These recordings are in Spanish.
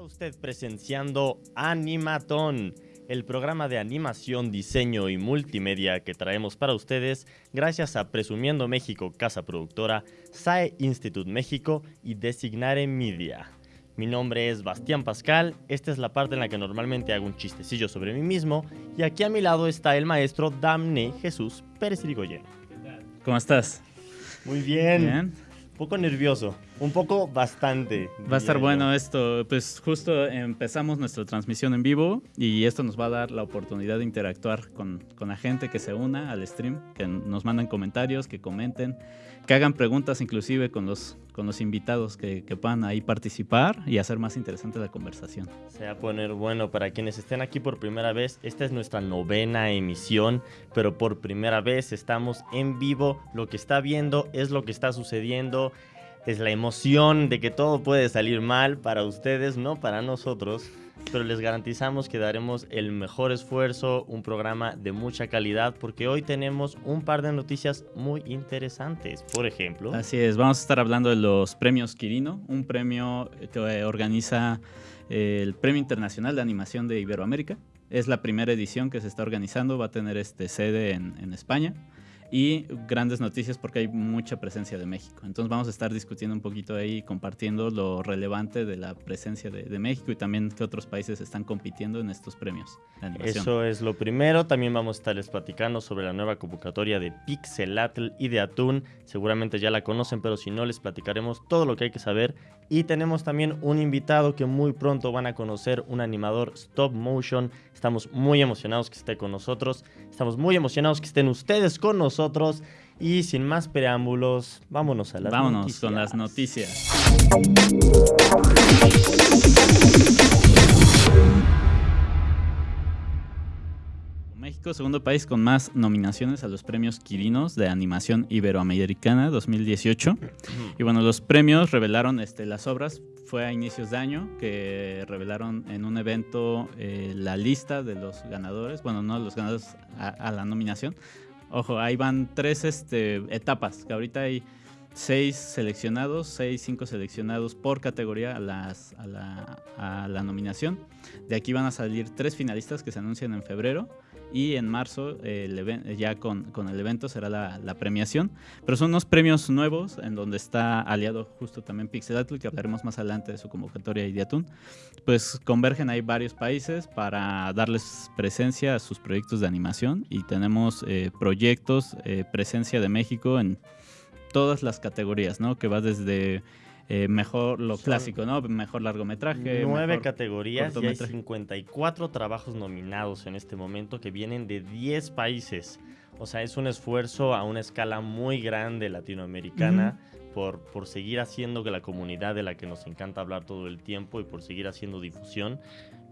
Usted presenciando Animatón, el programa de animación, diseño y multimedia que traemos para ustedes gracias a Presumiendo México Casa Productora, SAE Institute México y Designare Media. Mi nombre es Bastián Pascal, esta es la parte en la que normalmente hago un chistecillo sobre mí mismo y aquí a mi lado está el maestro Damne Jesús Pérez Irigoyen. ¿Cómo estás? Muy bien. Bien. Un poco nervioso, un poco bastante. Va a estar yo. bueno esto. Pues justo empezamos nuestra transmisión en vivo y esto nos va a dar la oportunidad de interactuar con, con la gente que se una al stream, que nos manden comentarios, que comenten, que hagan preguntas inclusive con los, con los invitados que, que puedan ahí participar y hacer más interesante la conversación. Se va a poner bueno para quienes estén aquí por primera vez. Esta es nuestra novena emisión, pero por primera vez estamos en vivo. Lo que está viendo es lo que está sucediendo. Es la emoción de que todo puede salir mal para ustedes, no para nosotros. Pero les garantizamos que daremos el mejor esfuerzo, un programa de mucha calidad, porque hoy tenemos un par de noticias muy interesantes. Por ejemplo, Así es, vamos a estar hablando de los premios Quirino, un premio que organiza eh, el Premio Internacional de Animación de Iberoamérica. Es la primera edición que se está organizando, va a tener este sede en, en España y grandes noticias porque hay mucha presencia de México. Entonces vamos a estar discutiendo un poquito ahí, compartiendo lo relevante de la presencia de, de México y también que otros países están compitiendo en estos premios. Eso es lo primero. También vamos a estarles platicando sobre la nueva convocatoria de Pixelatl y de Atún. Seguramente ya la conocen, pero si no, les platicaremos todo lo que hay que saber. Y tenemos también un invitado que muy pronto van a conocer, un animador stop motion. Estamos muy emocionados que esté con nosotros. Estamos muy emocionados que estén ustedes con nosotros. Y sin más preámbulos, vámonos a las Vámonos noticias. con las noticias. México, segundo país con más nominaciones a los premios Quirinos de Animación Iberoamericana 2018. Y bueno, los premios revelaron este, las obras, fue a inicios de año, que revelaron en un evento eh, la lista de los ganadores, bueno, no los ganadores a, a la nominación. Ojo, ahí van tres este, etapas, que ahorita hay seis seleccionados, seis, cinco seleccionados por categoría a, las, a, la, a la nominación. De aquí van a salir tres finalistas que se anuncian en febrero y en marzo eh, el ya con, con el evento será la, la premiación. Pero son unos premios nuevos en donde está aliado justo también Pixelatl, que hablaremos más adelante de su convocatoria y de Atún. Pues convergen ahí varios países para darles presencia a sus proyectos de animación y tenemos eh, proyectos, eh, presencia de México en todas las categorías, ¿no? Que va desde eh, mejor lo Son clásico, ¿no? Mejor largometraje. Nueve mejor categorías y hay cortometraje. 54 trabajos nominados en este momento que vienen de 10 países. O sea, es un esfuerzo a una escala muy grande latinoamericana por, por seguir haciendo que la comunidad de la que nos encanta hablar todo el tiempo y por seguir haciendo difusión.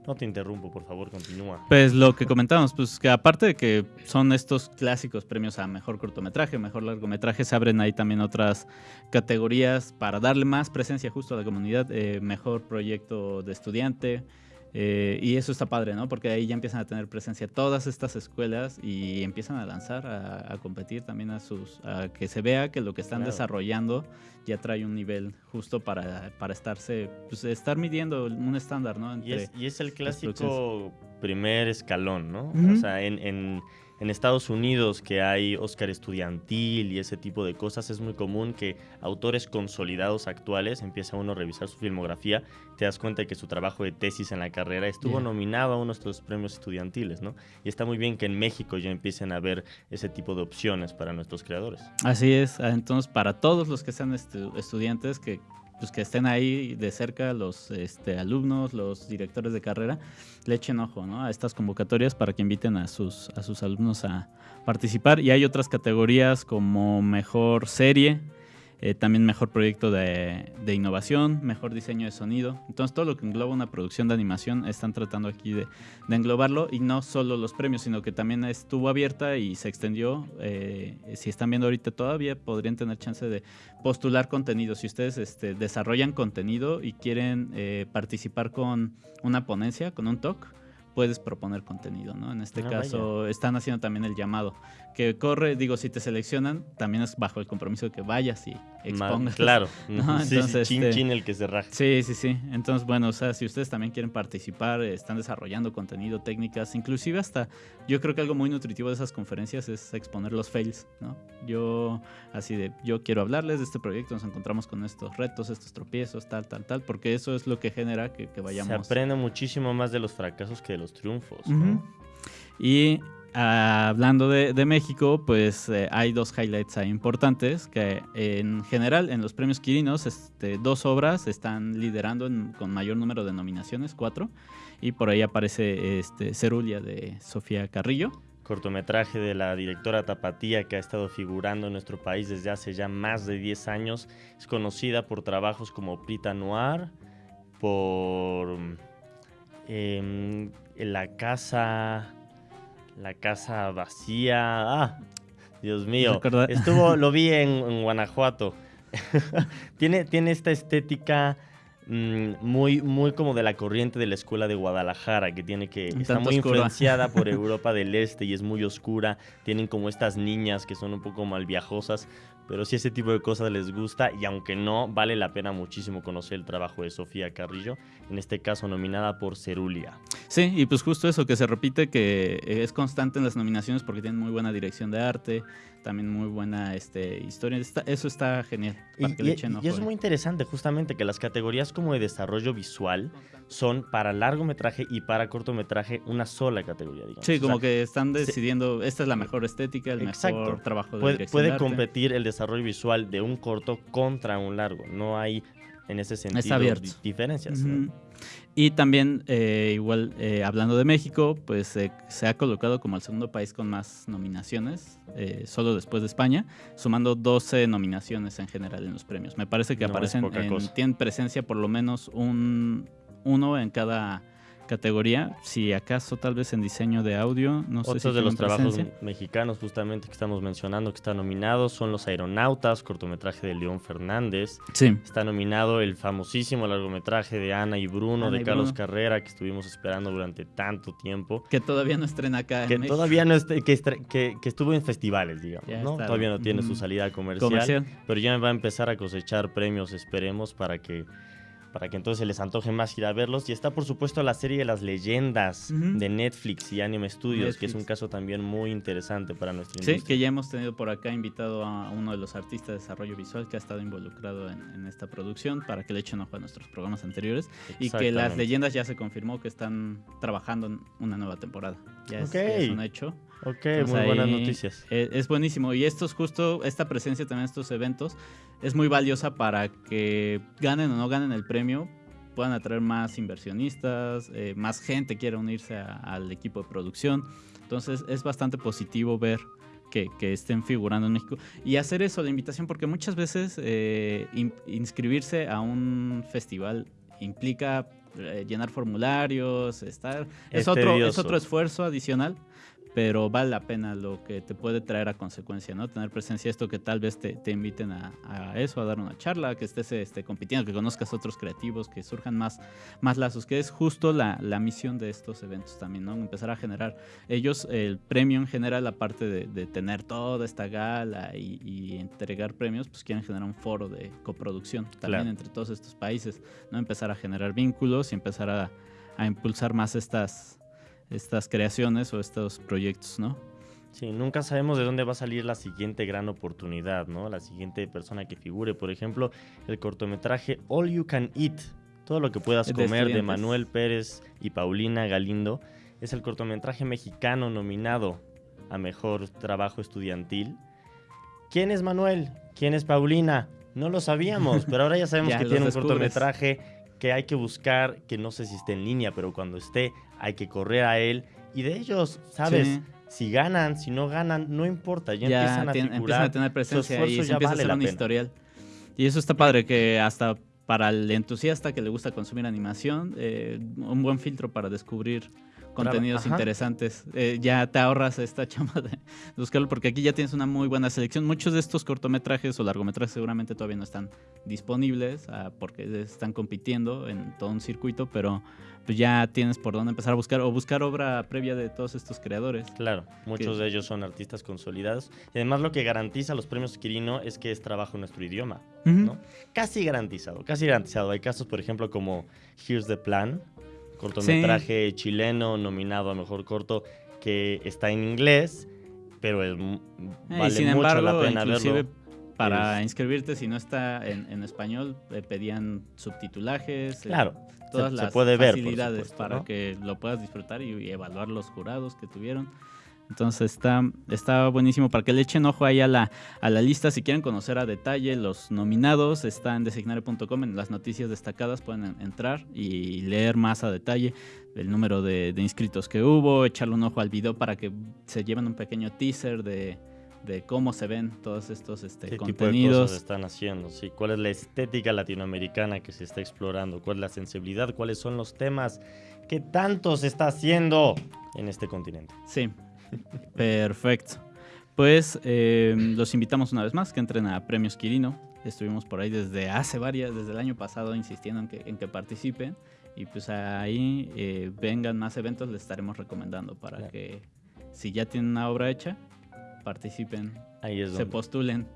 No te interrumpo, por favor, continúa. Pues lo que comentábamos, pues que aparte de que son estos clásicos premios a mejor cortometraje, mejor largometraje, se abren ahí también otras categorías para darle más presencia justo a la comunidad, eh, mejor proyecto de estudiante. Eh, y eso está padre, ¿no? Porque ahí ya empiezan a tener presencia todas estas escuelas y empiezan a lanzar, a, a competir también a sus, a que se vea que lo que están Claro. desarrollando ya trae un nivel justo para, para estarse, pues estar midiendo un estándar, ¿no? Y es, y es el clásico primer escalón, ¿no? O sea, en, en- en Estados Unidos que hay Oscar estudiantil y ese tipo de cosas, es muy común que autores consolidados actuales, empieza uno a revisar su filmografía, te das cuenta de que su trabajo de tesis en la carrera estuvo nominado a uno de estos premios estudiantiles, ¿no? Y está muy bien que en México ya empiecen a ver ese tipo de opciones para nuestros creadores. Así es, ah, entonces para todos los que sean estu- estudiantes que pues que estén ahí de cerca los este, alumnos, los directores de carrera, le echen ojo ¿no? a estas convocatorias para que inviten a sus, a sus alumnos a participar. Y hay otras categorías como mejor serie, eh, también mejor proyecto de, de innovación, mejor diseño de sonido. Entonces todo lo que engloba una producción de animación están tratando aquí de, de englobarlo y no solo los premios, sino que también estuvo abierta y se extendió. eh, si están viendo ahorita todavía, podrían tener chance de postular contenido. Si ustedes este, desarrollan contenido y quieren eh, participar con una ponencia, con un talk, puedes proponer contenido, ¿no? En este Ah, caso están haciendo también el llamado. Que corre, digo, si te seleccionan, también es bajo el compromiso de que vayas y expongas. Claro. No, sí, sí, entonces, chin, este- chin el que se raja. Sí, sí, sí. Entonces, bueno, o sea, si ustedes también quieren participar, están desarrollando contenido, técnicas, inclusive hasta, yo creo que algo muy nutritivo de esas conferencias es exponer los fails, ¿no? Yo, así de, yo quiero hablarles de este proyecto, nos encontramos con estos retos, estos tropiezos, tal, tal, tal, porque eso es lo que genera que, que Se vayamos. aprende muchísimo más de los fracasos que de los triunfos. ¿no? Y hablando de, México, pues eh, hay dos highlights importantes, que en general en los premios Quirinos, este, dos obras están liderando con mayor número de nominaciones, cuatro, y por ahí aparece este, Cerulia de Sofía Carrillo. Cortometraje de la directora Tapatía que ha estado figurando en nuestro país desde hace ya más de 10 años. Es conocida por trabajos como Prita Noir, por em, La Casa. La Casa Vacía. Ah, Dios mío. Estuvo, lo vi en, en Guanajuato. tiene, tiene esta estética mm, muy, muy como de la corriente de la escuela de Guadalajara, que tiene que. Un Está muy oscura. influenciada por Europa del Este y es muy oscura. Tienen como estas niñas que son un poco malviajosas. Pero si ese tipo de cosas les gusta, y aunque no, vale la pena muchísimo conocer el trabajo de Sofía Carrillo, en este caso nominada por Cerulia. Sí, y pues justo eso, que se repite, que es constante en las nominaciones porque tienen muy buena dirección de arte, también muy buena este, historia. Está- eso está genial. Y, Para que le y- echen y es muy interesante justamente que las categorías como de desarrollo visual son para largometraje y para cortometraje una sola categoría, digamos. Sí, O como sea, que están se- decidiendo, esta es la mejor estética, el Exacto. mejor trabajo de puede, puede competir el desarrollo visual de un corto contra un largo. No hay en ese sentido diferencias. Y también, eh, igual, eh, hablando de México, pues eh, se ha colocado como el segundo país con más nominaciones, eh, solo después de España, sumando 12 nominaciones en general en los premios. Me parece que No aparecen, en- tienen presencia por lo menos un, uno en cada categoría, si acaso tal vez en diseño de audio, no sé Otros si de los trabajos presencia. mexicanos justamente que estamos mencionando que están nominados son Los Aeronautas, cortometraje de León Fernández. Sí, Está nominado el famosísimo largometraje de Ana y Bruno Ana de y Carlos Bruno. Carrera que estuvimos esperando durante tanto tiempo. que todavía no estrena acá Que en México. todavía no que, que, que estuvo en festivales, digamos, Ya ¿no? está. Todavía no tiene su salida comercial, comercial. pero ya va a empezar a cosechar premios, esperemos, para que para que entonces se les antoje más ir a verlos. Y está, por supuesto, la serie de las leyendas de Netflix y Anime Studios, que es un caso también muy interesante para nuestra Sí, industria. que ya hemos tenido por acá invitado a uno de los artistas de desarrollo visual que ha estado involucrado en, en esta producción para que le echen ojo a nuestros programas anteriores y que las leyendas ya se confirmó que están trabajando en una nueva temporada. Ya es, Ok. ya es un hecho. Ok, Entonces, muy buenas noticias. eh, es buenísimo y esto es justo, esta presencia también en estos eventos es muy valiosa para que ganen o no ganen el premio puedan atraer más inversionistas, eh, más gente quiera unirse a- al equipo de producción. Entonces es bastante positivo ver que, que estén figurando en México y hacer eso, la invitación, porque muchas veces eh, in- inscribirse a un festival implica eh, llenar formularios, estar... Es, Es otro, es otro esfuerzo adicional, pero vale la pena lo que te puede traer a consecuencia, ¿no? Tener presencia, esto que tal vez te, te inviten a, a eso, a dar una charla, que estés este, compitiendo, que conozcas otros creativos, que surjan más, más lazos, que es justo la, la misión de estos eventos también, ¿no? Empezar a generar ellos el premio en general, aparte de, de tener toda esta gala y, y entregar premios, pues quieren generar un foro de coproducción también Claro. entre todos estos países, ¿no? Empezar a generar vínculos y empezar a, a impulsar más estas, estas creaciones o estos proyectos, ¿no? Sí, nunca sabemos de dónde va a salir la siguiente gran oportunidad, ¿no? La siguiente persona que figure. Por ejemplo, el cortometraje All You Can Eat, todo lo que puedas comer, de. Manuel Pérez y Paulina Galindo, es el cortometraje mexicano nominado a Mejor Trabajo Estudiantil. ¿Quién es Manuel? ¿Quién es Paulina? No lo sabíamos, pero ahora ya sabemos Ya que tiene un cortometraje que hay que buscar, que no sé si esté en línea, pero cuando esté hay que correr a él. Y de ellos, ¿sabes? Sí. Si ganan, si no ganan, no importa, ya, empiezan a tien- figurar. empiezan a tener presencia y se ya empieza vale a hacer un historial. Y eso está padre, que hasta para el entusiasta que le gusta consumir animación, eh, un buen filtro para descubrir contenidos interesantes. Eh, ya te ahorras esta chamba de buscarlo porque aquí ya tienes una muy buena selección. Muchos de estos cortometrajes o largometrajes seguramente todavía no están disponibles ah, porque están compitiendo en todo un circuito, pero pues ya tienes por dónde empezar a buscar o buscar obra previa de todos estos creadores. Claro, muchos de ellos son artistas consolidados y además lo que garantiza los premios Quirino es que es trabajo en nuestro idioma, ¿no? Casi garantizado, casi garantizado. Hay casos, por ejemplo, como Here's the Plan, cortometraje chileno nominado a mejor corto que está en inglés, pero es, eh, vale mucho la pena verlo. Para inscribirte, si no está en, español, pedían subtitulajes. Eh, claro, todas las puede facilidades para que lo puedas disfrutar y, evaluar los jurados que tuvieron. Entonces está, está buenísimo para que le echen ojo ahí a la, a la lista. Si quieren conocer a detalle los nominados, está en designare.com. En las noticias destacadas pueden entrar y leer más a detalle el número de, de inscritos que hubo, echarle un ojo al video para que se lleven un pequeño teaser de, de cómo se ven todos estos este, ¿Qué contenidos. Tipo de cosas están haciendo? Sí, ¿Cuál es la estética latinoamericana que se está explorando? ¿Cuál es la sensibilidad? ¿Cuáles son los temas que tanto se está haciendo en este continente? Sí, perfecto. Pues eh, los invitamos una vez más que entren a Premios Quirino. Estuvimos por ahí desde hace varias, desde el año pasado, insistiendo en que, en que participen. Y pues ahí eh, vengan más eventos, les estaremos recomendando para que si ya tienen una obra hecha, participen, ahí se postulen,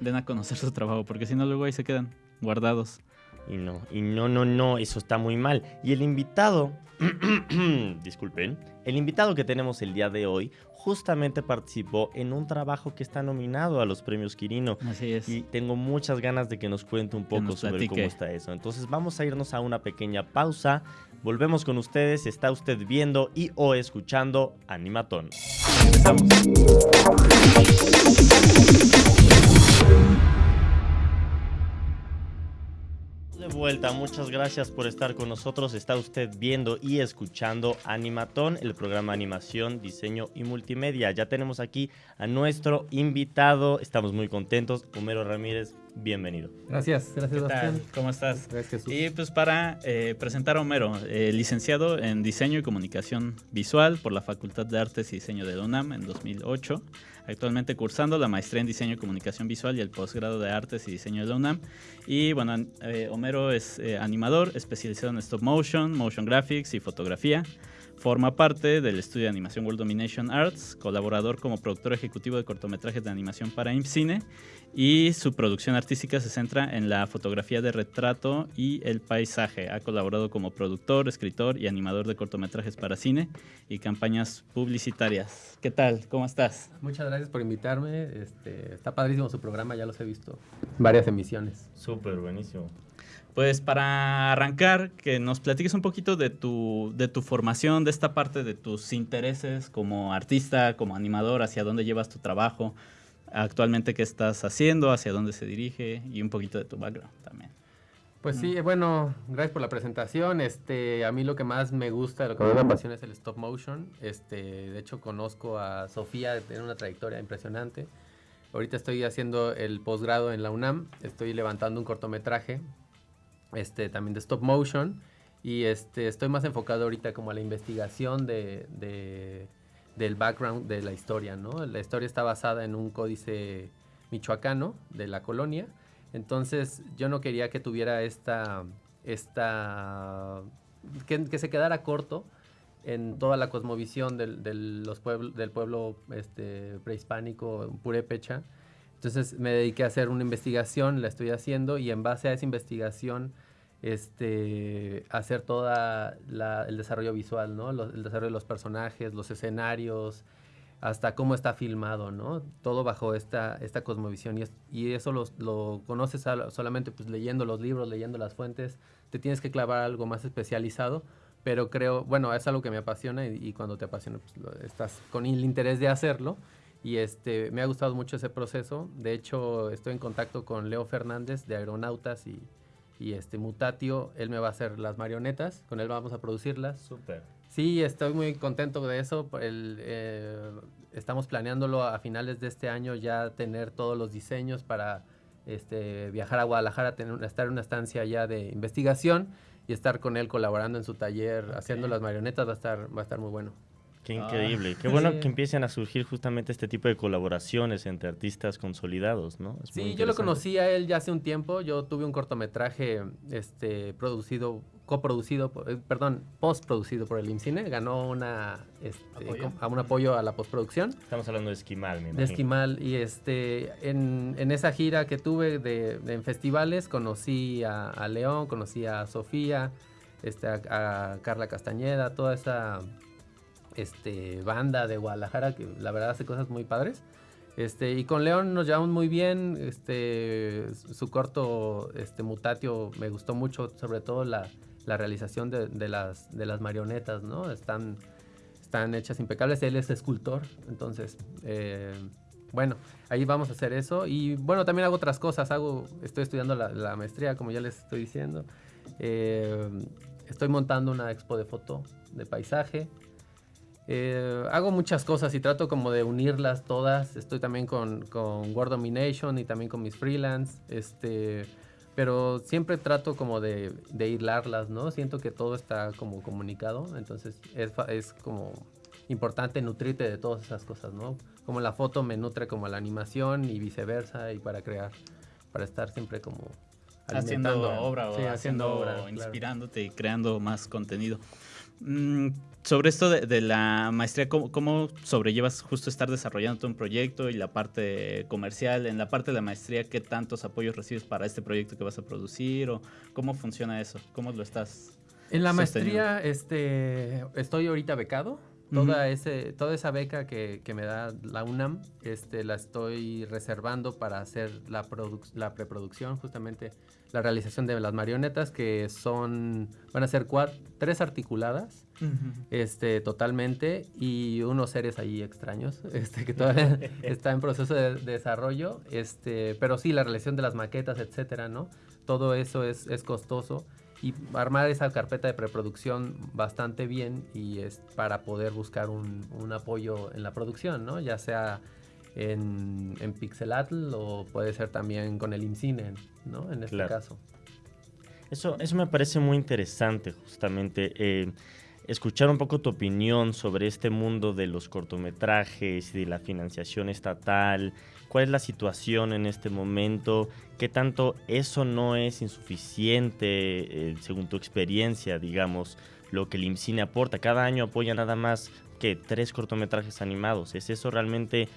den a conocer su trabajo, porque si no luego ahí se quedan guardados. Y no, y no, no, no, eso está muy mal. Y el invitado, disculpen, el invitado que tenemos el día de hoy justamente participó en un trabajo que está nominado a los premios Quirino. Así es. Y tengo muchas ganas de que nos cuente un poco sobre cómo está eso. Entonces vamos a irnos a una pequeña pausa. Volvemos con ustedes. Está usted viendo y o escuchando Animatón. Empezamos. Vuelta, muchas gracias por estar con nosotros. Está usted viendo y escuchando Animatón, el programa animación, diseño y multimedia. Ya tenemos aquí a nuestro invitado. Estamos muy contentos. Homero Ramírez, bienvenido. Gracias, gracias, ¿Qué tal? ¿Cómo estás? Gracias, Y pues para eh, presentar a Homero, eh, licenciado en Diseño y Comunicación Visual por la Facultad de Artes y Diseño de UNAM en 2008, actualmente cursando la maestría en Diseño y Comunicación Visual y el posgrado de Artes y Diseño de la UNAM. Y bueno, eh, Homero es animador especializado en stop motion, motion graphics y fotografía. Forma parte del estudio de animación World Domination Arts, colaborador como productor ejecutivo de cortometrajes de animación para IMCINE y su producción artística se centra en la fotografía de retrato y el paisaje. Ha colaborado como productor, escritor y animador de cortometrajes para cine y campañas publicitarias. ¿Qué tal? ¿Cómo estás? Muchas gracias por invitarme. Este, está padrísimo su programa, ya los he visto. Varias emisiones. Súper buenísimo. Pues para arrancar, que nos platiques un poquito de tu, de tu formación, de esta parte de tus intereses como artista, como animador, hacia dónde llevas tu trabajo, actualmente qué estás haciendo, hacia dónde se dirige y un poquito de tu background también. Pues sí, bueno, gracias por la presentación. Este, a mí lo que más me gusta, lo que más me apasiona es el stop motion. Este, de hecho conozco a Sofía, tiene una trayectoria impresionante. Ahorita estoy haciendo el posgrado en la UNAM, estoy levantando un cortometraje, este, también de stop motion, y este, estoy más enfocado ahorita como a la investigación de del background de la historia, ¿no? La historia está basada en un códice michoacano de la colonia, entonces yo no quería que tuviera esta, que, se quedara corto en toda la cosmovisión del pueblo este, prehispánico purépecha. Entonces me dediqué a hacer una investigación, la estoy haciendo y en base a esa investigación este, hacer toda el desarrollo visual, ¿no? el desarrollo de los personajes, los escenarios, hasta cómo está filmado, ¿no? Todo bajo esta, esta cosmovisión. Y, eso lo, conoces solamente pues, leyendo los libros, leyendo las fuentes. Te tienes que clavar algo más especializado. Pero creo, bueno, es algo que me apasiona y, cuando te apasiona, pues, estás con el interés de hacerlo. Y este, me ha gustado mucho ese proceso. De hecho, estoy en contacto con Leo Fernández de Aeronautas y, y este Mutatio, él me va a hacer las marionetas, con él vamos a producirlas. Súper. Sí, estoy muy contento de eso. El, eh, estamos planeándolo a finales de este año ya tener todos los diseños para este, viajar a Guadalajara, tener, estar en una estancia ya de investigación y estar con él colaborando en su taller, haciendo las marionetas, va a estar, va a estar muy bueno. Qué Ah. increíble. Qué bueno Sí. que empiecen a surgir justamente este tipo de colaboraciones entre artistas consolidados, ¿no? Es Sí, yo lo conocí a él ya hace un tiempo. Yo tuve un cortometraje este, producido, coproducido, eh, perdón, postproducido por el IMCINE. Ganó una, este, a un apoyo a la postproducción Estamos hablando de Esquimal, me de imagino. Esquimal. Y este, en, en esa gira que tuve de, de- en festivales, conocí a, a León, conocí a Sofía, este, a, a Carla Castañeda, toda esa este, banda de Guadalajara que la verdad hace cosas muy padres. Este, y con León nos llevamos muy bien. Este, su corto Mutatio me gustó mucho, sobre todo la, realización de, las, marionetas. Están, hechas impecables. Él es escultor, entonces, eh, bueno, ahí vamos a hacer eso. Y bueno, también hago otras cosas. Hago, estoy estudiando la, la maestría, como ya les estoy diciendo. Eh, estoy montando una expo de foto de paisaje. Eh, hago muchas cosas y trato como de unirlas todas. Estoy también con, con World Domination y también con mis freelance. Este, pero siempre trato como de, de hilarlas, ¿no? Siento que todo está como comunicado. Entonces es, es como importante nutrirte de todas esas cosas, ¿no? Como la foto me nutre como la animación y viceversa y para crear, para estar siempre como haciendo obra o Sí, haciendo, obra, claro. inspirándote y creando más contenido. Sobre esto de, de la maestría, ¿cómo, cómo sobrellevas justo estar desarrollando todo un proyecto y la parte comercial? En la parte de la maestría, ¿qué tantos apoyos recibes para este proyecto que vas a producir? ¿O cómo funciona eso? ¿Cómo lo estás? En la maestría este, estoy ahorita becado. Toda, ese, toda esa beca que, que me da la UNAM este, la estoy reservando para hacer la preproducción, justamente la realización de las marionetas, que son, van a ser cuat- tres articuladas este, totalmente y unos seres ahí extraños este, que todavía está en proceso de, de desarrollo. Este, pero sí, la realización de las maquetas, etcétera, ¿no? Todo eso es, es costoso y armar esa carpeta de preproducción bastante bien y es para poder buscar un, un apoyo en la producción, ¿no? Ya sea en, en Pixelatl o puede ser también con el IMCINE, ¿no? En este Claro. caso. Eso, eso me parece muy interesante, justamente. eh, escuchar un poco tu opinión sobre este mundo de los cortometrajes y de la financiación estatal. ¿Cuál es la situación en este momento? ¿Qué tanto eso no es insuficiente, eh, según tu experiencia, digamos, lo que el IMCINE aporta? Cada año apoya nada más que tres cortometrajes animados. ¿Es eso realmente,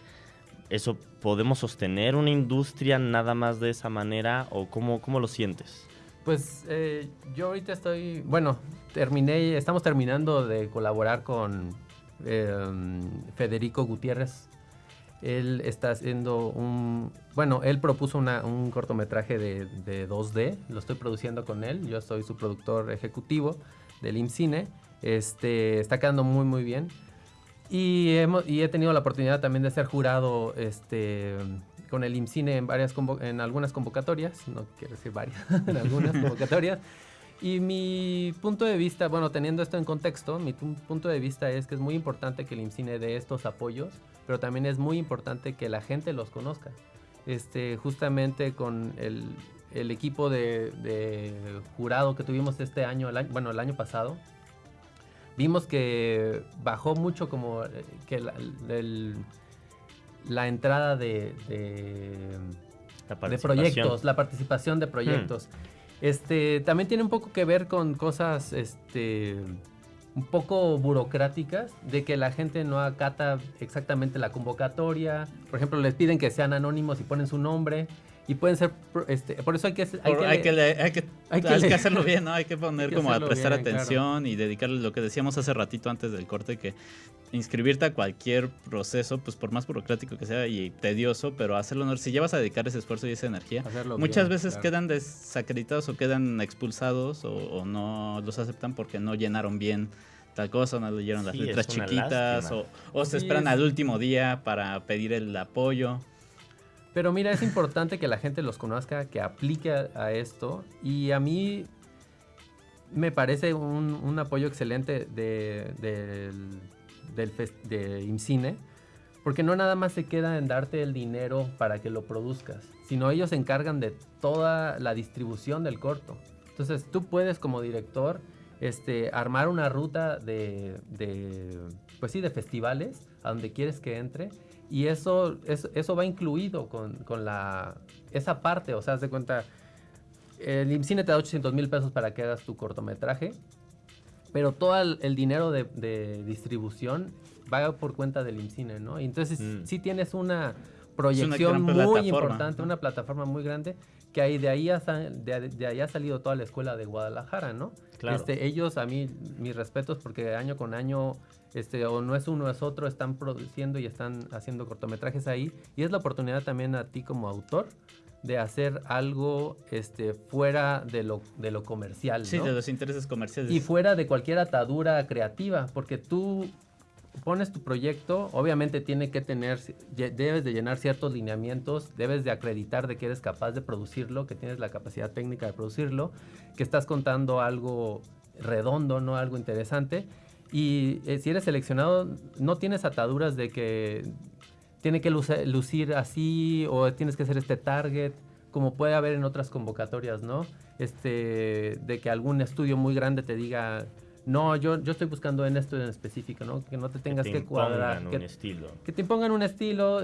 eso, podemos sostener una industria nada más de esa manera o cómo, cómo lo sientes? Pues eh, yo ahorita estoy, bueno, terminé, estamos terminando de colaborar con eh, Federico Gutiérrez. Él está haciendo un, bueno, él propuso un cortometraje de, de 2D, lo estoy produciendo con él, yo soy su productor ejecutivo del IMCINE, este, está quedando muy muy bien. Y, hemos, y he tenido la oportunidad también de ser jurado este, con el IMCINE en, varias en algunas convocatorias, no quiero decir varias, en algunas convocatorias. Y mi punto de vista, bueno, teniendo esto en contexto, mi pu- punto de vista es que es muy importante que el IMCINE dé estos apoyos, pero también es muy importante que la gente los conozca. Este, justamente con el, el equipo de, de jurado que tuvimos este año, el año- bueno, el año pasado, vimos que bajó mucho como eh, que la, el- la entrada de, de, La de proyectos, la participación de proyectos. Este, también tiene un poco que ver con cosas este, un poco burocráticas, de que la gente no acata exactamente la convocatoria. Por ejemplo, les piden que sean anónimos y ponen su nombre. Y pueden ser, este, por eso hay que... Hay, que hay, que, hay que- hay hacerlo bien, ¿no? Hay que poner Hay que como a prestar bien, claro. atención y dedicarle lo que decíamos hace ratito antes del corte, que inscribirte a cualquier proceso, pues por más burocrático que sea y tedioso, pero hacerlo honor. Si llevas a dedicar ese esfuerzo y esa energía, hacerlo muchas bien, veces claro. quedan desacreditados o quedan expulsados o, o no los aceptan porque no llenaron bien tal cosa, no leyeron las Sí, letras chiquitas lástima. o, o se Sí, esperan es- al último día para pedir el apoyo. Pero mira, es importante que la gente los conozca, que aplique a, esto. Y a mí me parece un, apoyo excelente de, del, del de IMCINE, porque no nada más se queda en darte el dinero para que lo produzcas, sino ellos se encargan de toda la distribución del corto. Entonces tú puedes como director este, armar una ruta de, de, pues sí, de festivales a donde quieres que entre y eso, eso, eso va incluido con, con, la, esa parte, o sea, haz de cuenta, el IMCINE te da 800 mil pesos para que hagas tu cortometraje, pero todo el, dinero de, de, distribución va por cuenta del IMCINE, ¿no? Y entonces mm. sí tienes una proyección muy importante, una plataforma muy grande, que ahí, de, ahí ha, de, de, ahí ha salido toda la escuela de Guadalajara, ¿no? Claro. Este, ellos, a mí, mis respetos, porque año con año, este, o no es uno, es otro, están produciendo y están haciendo cortometrajes ahí, y es la oportunidad también a ti como autor de hacer algo este, fuera de lo, de lo comercial. Sí, de los intereses comerciales. Y fuera de cualquier atadura creativa, porque tú pones tu proyecto, obviamente tiene que tener, debes de llenar ciertos lineamientos, debes de acreditar de que eres capaz de producirlo, que tienes la capacidad técnica de producirlo, que estás contando algo redondo, no algo interesante. Y eh, si eres seleccionado, no tienes ataduras de que tiene que lucir así o tienes que hacer este target, como puede haber en otras convocatorias, ¿no? Este, de que algún estudio muy grande te diga, no, yo, yo estoy buscando en esto en específico, ¿no? Que no te tengas que, cuadrar. Que, un estilo. que te impongan un estilo.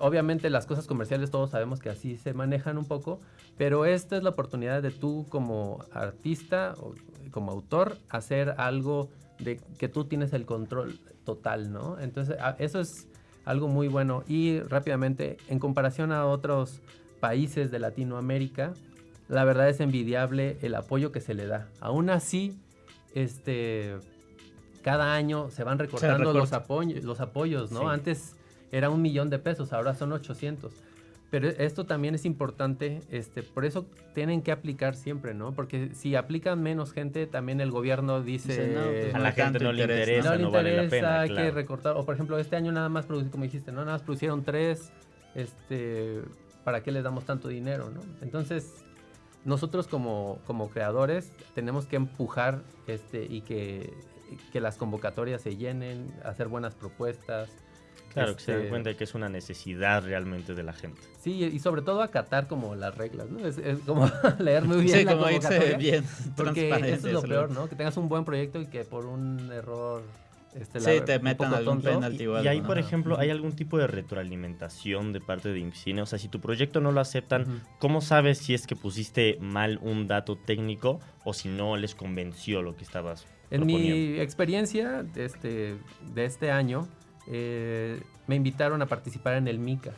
Obviamente las cosas comerciales todos sabemos que así se manejan un poco, pero esta es la oportunidad de tú como artista o como autor hacer algo de que tú tienes el control total, ¿no? Entonces, eso es algo muy bueno. Y rápidamente, en comparación a otros países de Latinoamérica, la verdad es envidiable el apoyo que se le da. Aún así, este, cada año se van recortando los, apoyos, los apoyos, ¿no? Antes era un millón de pesos, ahora son 800. Pero esto también es importante, este, por eso tienen que aplicar siempre, ¿no? Porque si aplican menos gente, también el gobierno dice... Pues, a la gente no le interesa, no, vale la pena, hay que recortar. O por ejemplo, este año nada más producieron, como dijiste, ¿no? Nada más producieron tres, este, ¿para qué les damos tanto dinero, no? Entonces, nosotros como, como creadores tenemos que empujar este, y que, que las convocatorias se llenen, hacer buenas propuestas, Claro, que se den este, cuenta de que es una necesidad realmente de la gente. Sí, y sobre todo acatar como las reglas, ¿no? Es, como leer muy bien sí, la como convocatoria. bien, porque eso es lo peor, ¿no? Que tengas un buen proyecto y que por un error... Este, sí, te metan algún penalti y, y ahí, por ejemplo, ¿hay algún tipo de retroalimentación de parte de IMCINE? O sea, si tu proyecto no lo aceptan, ¿cómo sabes si es que pusiste mal un dato técnico o si no les convenció lo que estabas En mi experiencia este, de este año, eh, me invitaron a participar en el MICA,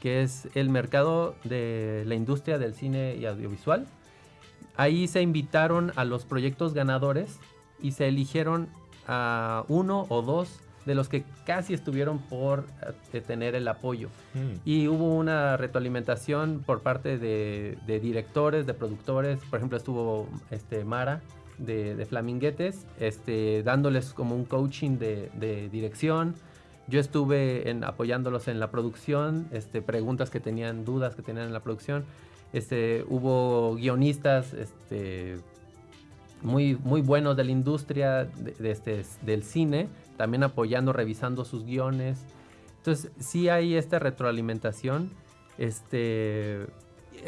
que es el mercado de la industria del cine y audiovisual. Ahí se invitaron a los proyectos ganadores y se eligieron a uno o dos de los que casi estuvieron por eh, tener el apoyo. Mm. Y hubo una retroalimentación por parte de, directores, de productores. Por ejemplo, estuvo este, Mara de, Flaminguetes, este, dándoles como un coaching de, de dirección. Yo estuve en, apoyándolos en la producción, este, preguntas que tenían, dudas que tenían en la producción. Este, hubo guionistas este, muy, muy buenos de la industria de, este, del cine, también apoyando, revisando sus guiones. Entonces, sí hay esta retroalimentación. Este,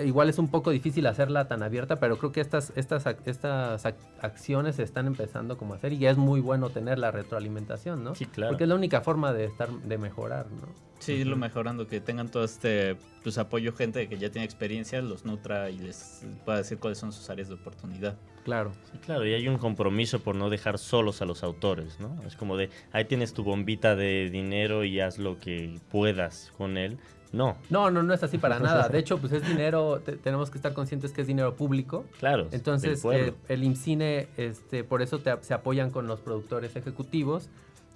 igual es un poco difícil hacerla tan abierta, pero creo que estas, estas, estas acciones se están empezando como a hacer y ya es muy bueno tener la retroalimentación, ¿no? Sí, claro. Porque es la única forma de estar, de mejorar, ¿no? Sí, irlo mejorando, que tengan todo este pues, apoyo, gente que ya tiene experiencia, los nutra y les pueda decir cuáles son sus áreas de oportunidad. Claro. Sí, claro, y hay un compromiso por no dejar solos a los autores, ¿no? Es como de, ahí tienes tu bombita de dinero y haz lo que puedas con él, no. No, no, no es así para nada. De hecho, pues es dinero, tenemos que estar conscientes que es dinero público. Claro. Entonces, eh, el IMCINE, este, por eso se apoyan con los productores ejecutivos.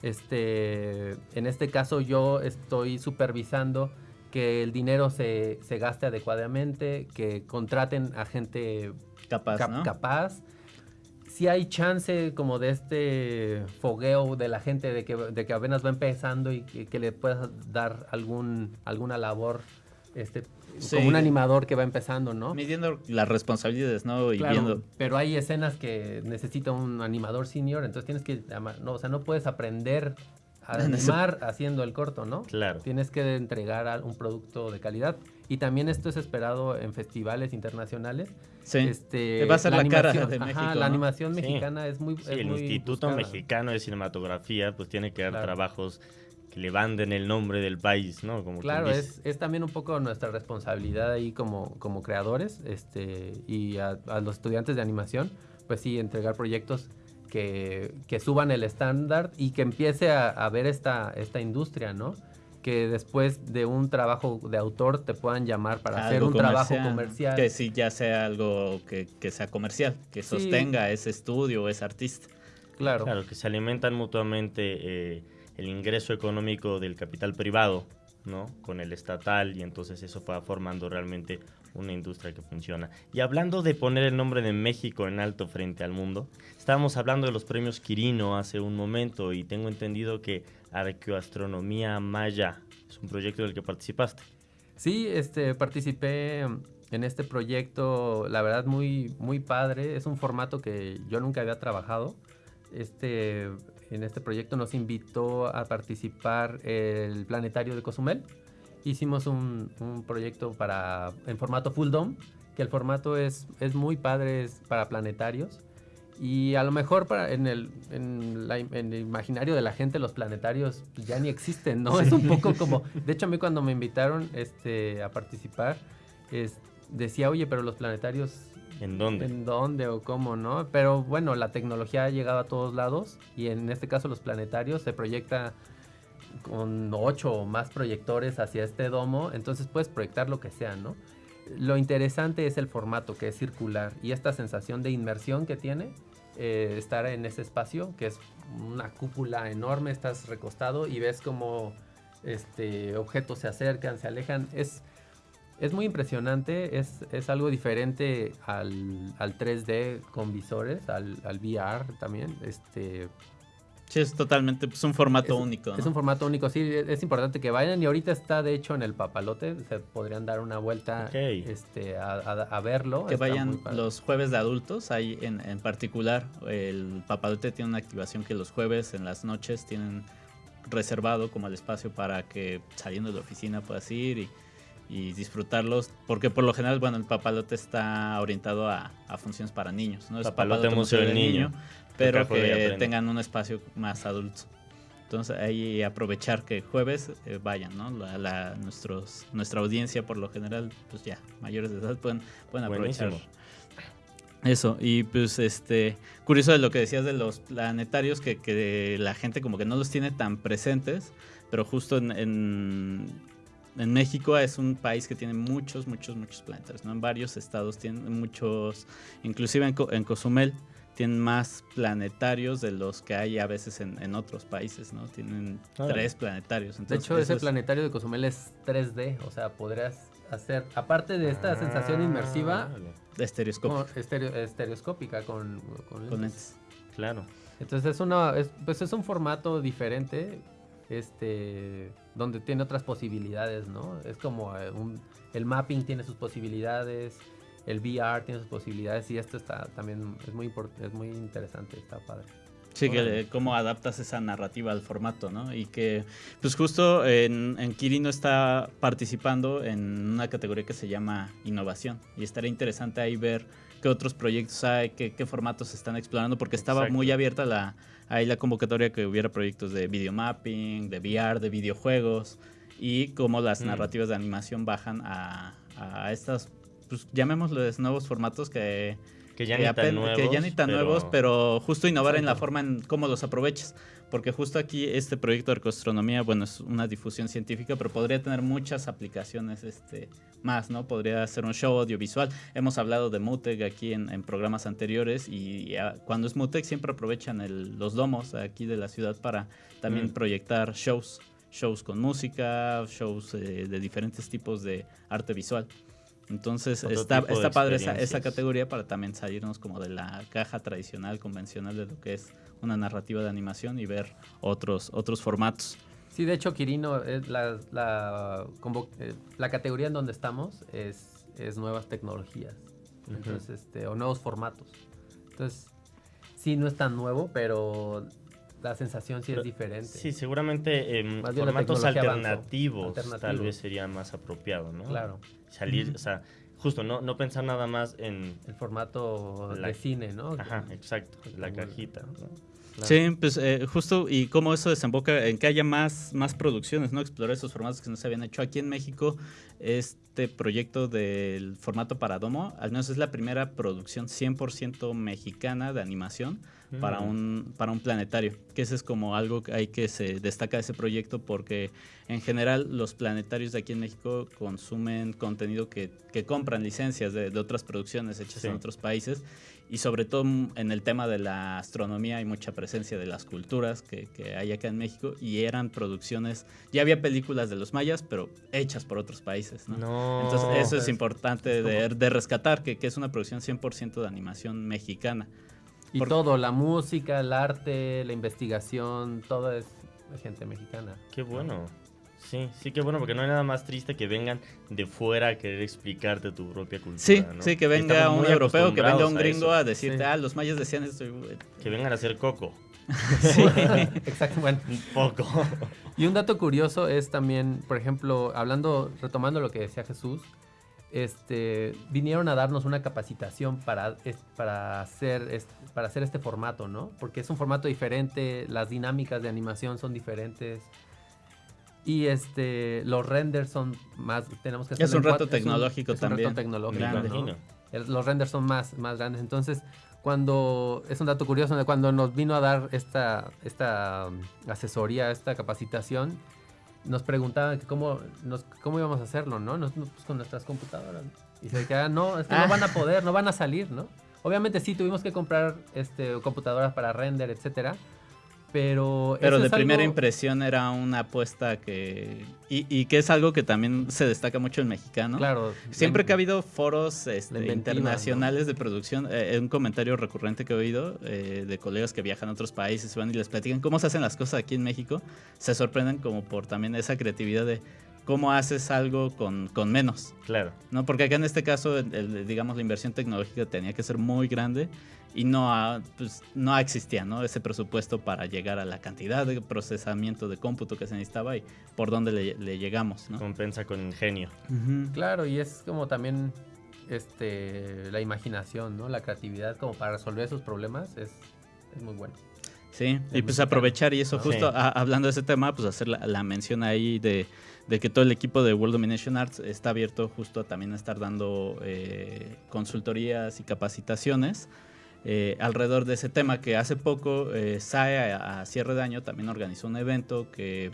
Este, en este caso, yo estoy supervisando que el dinero se, se gaste adecuadamente, que contraten a gente capaz, capaz si hay chance como de este fogueo de la gente de que, de que apenas va empezando y que, le puedas dar algún, alguna labor este, como un animador que va empezando, ¿no? Midiendo las responsabilidades, ¿no? Y viendo. Pero hay escenas que necesita un animador senior, entonces tienes que, no, o sea, no puedes aprender animar haciendo el corto, ¿no? Claro. Tienes que entregar un producto de calidad. Y también esto es esperado en festivales internacionales. Sí. Este, va a ser la, cara de México. La animación mexicana es muy. Sí, el Instituto Mexicano de Cinematografía, pues tiene que dar trabajos que le banden el nombre del país, ¿no? Como claro, es, es, también un poco nuestra responsabilidad ahí como, como creadores este, y a, los estudiantes de animación, pues sí, entregar proyectos que, que suban el estándar y que empiece a, a, ver esta, esta industria, ¿no? Que después de un trabajo de autor te puedan llamar para hacer un trabajo comercial. Que sí, ya sea algo que, que sea comercial, que sostenga ese estudio o ese artista. Claro. Claro, que se alimentan mutuamente. Eh, el ingreso económico del capital privado, ¿no? Con el estatal y entonces eso va formando realmente una industria que funciona. Y hablando de poner el nombre de México en alto frente al mundo, estábamos hablando de los premios Quirino hace un momento y tengo entendido que Arqueoastronomía Maya es un proyecto del que participaste. Sí, este, participé en este proyecto, la verdad muy, muy padre, es un formato que yo nunca había trabajado. Este, en este proyecto nos invitó a participar el planetario de Cozumel. Hicimos un, proyecto para, en formato full dome, que el formato es, es muy padre es para planetarios. Y a lo mejor para en, el, en, el imaginario de la gente los planetarios ya ni existen, ¿no? Es un poco como... De hecho, a mí cuando me invitaron este, a participar, es, decía, oye, pero los planetarios ¿En dónde? En dónde o cómo, ¿no? Pero bueno, la tecnología ha llegado a todos lados y en este caso los planetarios se proyecta con ocho o más proyectores hacia este domo, entonces puedes proyectar lo que sea, ¿no? Lo interesante es el formato que es circular y esta sensación de inmersión que tiene eh, estar en ese espacio, que es una cúpula enorme, estás recostado y ves como este, objetos se acercan, se alejan, es es muy impresionante, es, es algo diferente al, al, 3D con visores, al, al, VR también. Este, sí, es totalmente, es un formato único. Es un formato único, sí, es importante que vayan y ahorita está de hecho en el papalote, se podrían dar una vuelta este, a, a, verlo. Que vayan los jueves de adultos, hay en, en particular el papalote tiene una activación que los jueves en las noches tienen reservado como el espacio para que saliendo de la oficina puedas ir y y disfrutarlos, porque por lo general, bueno, el papalote está orientado a, funciones para niños, ¿no? Es papalote, museo del niño, pero que tengan un espacio más adulto. Entonces ahí aprovechar que jueves eh, vayan, ¿no? La, nuestros, nuestra audiencia por lo general, pues ya, mayores de edad pueden, pueden aprovechar. Eso, y pues este, curioso de lo que decías de los planetarios, que, que la gente como que no los tiene tan presentes, pero justo en en México es un país que tiene muchos, muchos, muchos planetarios, ¿no? En varios estados tienen muchos, inclusive en, Cozumel tienen más planetarios de los que hay a veces en, otros países, ¿no? Tienen tres planetarios. de hecho, ese planetario de Cozumel es 3D, o sea, podrías hacer, aparte de esta sensación inmersiva... Estereoscópica. estereoscópica con, con, lentes. Claro. Entonces es una, pues es un formato diferente este, donde tiene otras posibilidades, ¿no? Es como eh, el mapping tiene sus posibilidades, el VR tiene sus posibilidades y esto está también, es muy, es muy interesante, está padre. Sí, que cómo adaptas esa narrativa al formato, ¿no? Y que, pues justo en, en Kirino está participando en una categoría que se llama innovación. Y estaría interesante ahí ver qué otros proyectos hay, qué, qué formatos se están explorando, porque estaba muy abierta la, ahí la convocatoria que hubiera proyectos de videomapping, de VR, de videojuegos y cómo las mm. narrativas de animación bajan a, a estas, pues llamémosles nuevos formatos que, que ya, ni, tan nuevos, que ya ni tan nuevos, pero justo innovar en la forma en cómo los aprovechas. Porque justo aquí este proyecto de arcoastronomía, bueno, es una difusión científica, pero podría tener muchas aplicaciones este, más, ¿no? Podría ser un show audiovisual. Hemos hablado de Mutec aquí en, programas anteriores y, cuando es Mutec siempre aprovechan los domos aquí de la ciudad para también mm. proyectar shows, shows con música, shows eh, de diferentes tipos de arte visual. Entonces está, está padre esa, esa, categoría para también salirnos como de la caja tradicional, convencional de lo que es una narrativa de animación y ver otros, otros formatos. Sí, de hecho, Quirino, es la, la, eh, la categoría en donde estamos es, es nuevas tecnologías. Entonces, este, o nuevos formatos. Entonces, sí, no es tan nuevo, pero la sensación sí es diferente. Sí, seguramente em, la formatos alternativos, tal Alternativos. vez sería más apropiado, ¿no? Claro. Salir, o sea, justo, no, no pensar nada más en... El formato La- de cine, ¿no? Ajá, exacto, la cajita, ¿no? Claro. Sí, pues eh, justo y cómo eso desemboca en que haya más, más producciones, ¿no? Explorar esos formatos que no se habían hecho. Aquí en México, este proyecto del formato para Domo, al menos es la primera producción 100% mexicana de animación para, Mm. un, para un planetario. Que ese es como algo que hay que se destaca de ese proyecto porque en general los planetarios de aquí en México consumen contenido que, que compran licencias de, de otras producciones hechas Sí. en otros países y sobre todo en el tema de la astronomía hay mucha presencia de las culturas que, que hay acá en México y eran producciones, ya había películas de los mayas, pero hechas por otros países, ¿no? No. Entonces eso es importante es de, de rescatar, que, que es una producción 100% de animación mexicana. Y Por- todo, la música, el arte, la investigación, todo es de gente mexicana. Qué bueno. Sí, sí, qué bueno, porque no hay nada más triste que vengan de fuera a querer explicarte tu propia cultura. Sí, ¿no? sí, que venga un europeo, que venga un gringo a decirte, Sí. ah, los mayas decían esto. y, Que vengan a hacer coco. Sí. Exacto, bueno. Un poco. Y un dato curioso es también, por ejemplo, hablando, retomando lo que decía Jesús, este, vinieron a darnos una capacitación para, para, hacer, es- para hacer este formato, ¿no? Porque es un formato diferente, las dinámicas de animación son diferentes. Y este, los renders son más, tenemos que Es un reto cuatro- es un- tecnológico es un también. reto tecnológico, Me Grande. ¿no? imagino. El- los renders son más, más grandes. Entonces, cuando, es un dato curioso, cuando nos vino a dar esta, esta um, asesoría, esta capacitación, nos preguntaban que cómo, nos, cómo íbamos a hacerlo, ¿no? Nos- pues con nuestras computadoras. Y se quedaban, no, es que Ah. no van a poder, no van a salir, ¿no? Obviamente sí, tuvimos que comprar este, computadoras para render, etcétera. Pero, Pero de primera algo- impresión era una apuesta que... Y, y que es algo que también se destaca mucho el mexicano. Claro. Siempre que ha habido foros este, internacionales de producción, eh, un comentario recurrente que he oído eh, de colegas que viajan a otros países van y les platican cómo se hacen las cosas aquí en México, se sorprenden como por también esa creatividad de cómo haces algo con, con menos. Claro. ¿no? Porque acá en este caso, el- el- digamos, la inversión tecnológica tenía que ser muy grande y no, ha- pues, no existía ¿no? ese presupuesto para llegar a la cantidad de procesamiento de cómputo que se necesitaba y por dónde le, le llegamos. ¿no? Compensa con ingenio. Claro, y es como también este, la imaginación, ¿no? La creatividad como para resolver esos problemas es, es muy bueno. Sí, y pues aprovechar y eso, ¿no? justo Sí. a- hablando de ese tema, pues hacer la, la mención ahí de, de que todo el equipo de World Domination Arts está abierto justo a también estar dando eh, consultorías y capacitaciones eh, alrededor de ese tema que hace poco eh, SAE a, cierre de año también organizó un evento que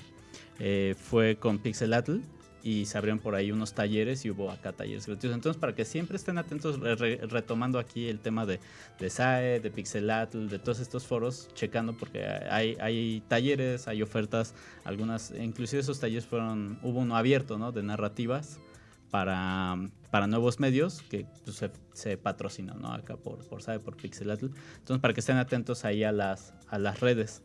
eh, fue con Pixelatl y se abrieron por ahí unos talleres y hubo acá talleres gratuitos. Entonces, para que siempre estén atentos, re- re- retomando aquí el tema de, de SAE, de Pixelatl, de todos estos foros, checando porque hay, hay talleres, hay ofertas, algunas, inclusive esos talleres fueron, hubo uno abierto, ¿no? De narrativas para, para nuevos medios que pues, se, se patrocinó, ¿no? Acá por, por SAE, por Pixelatl. Entonces, para que estén atentos ahí a las, a las redes.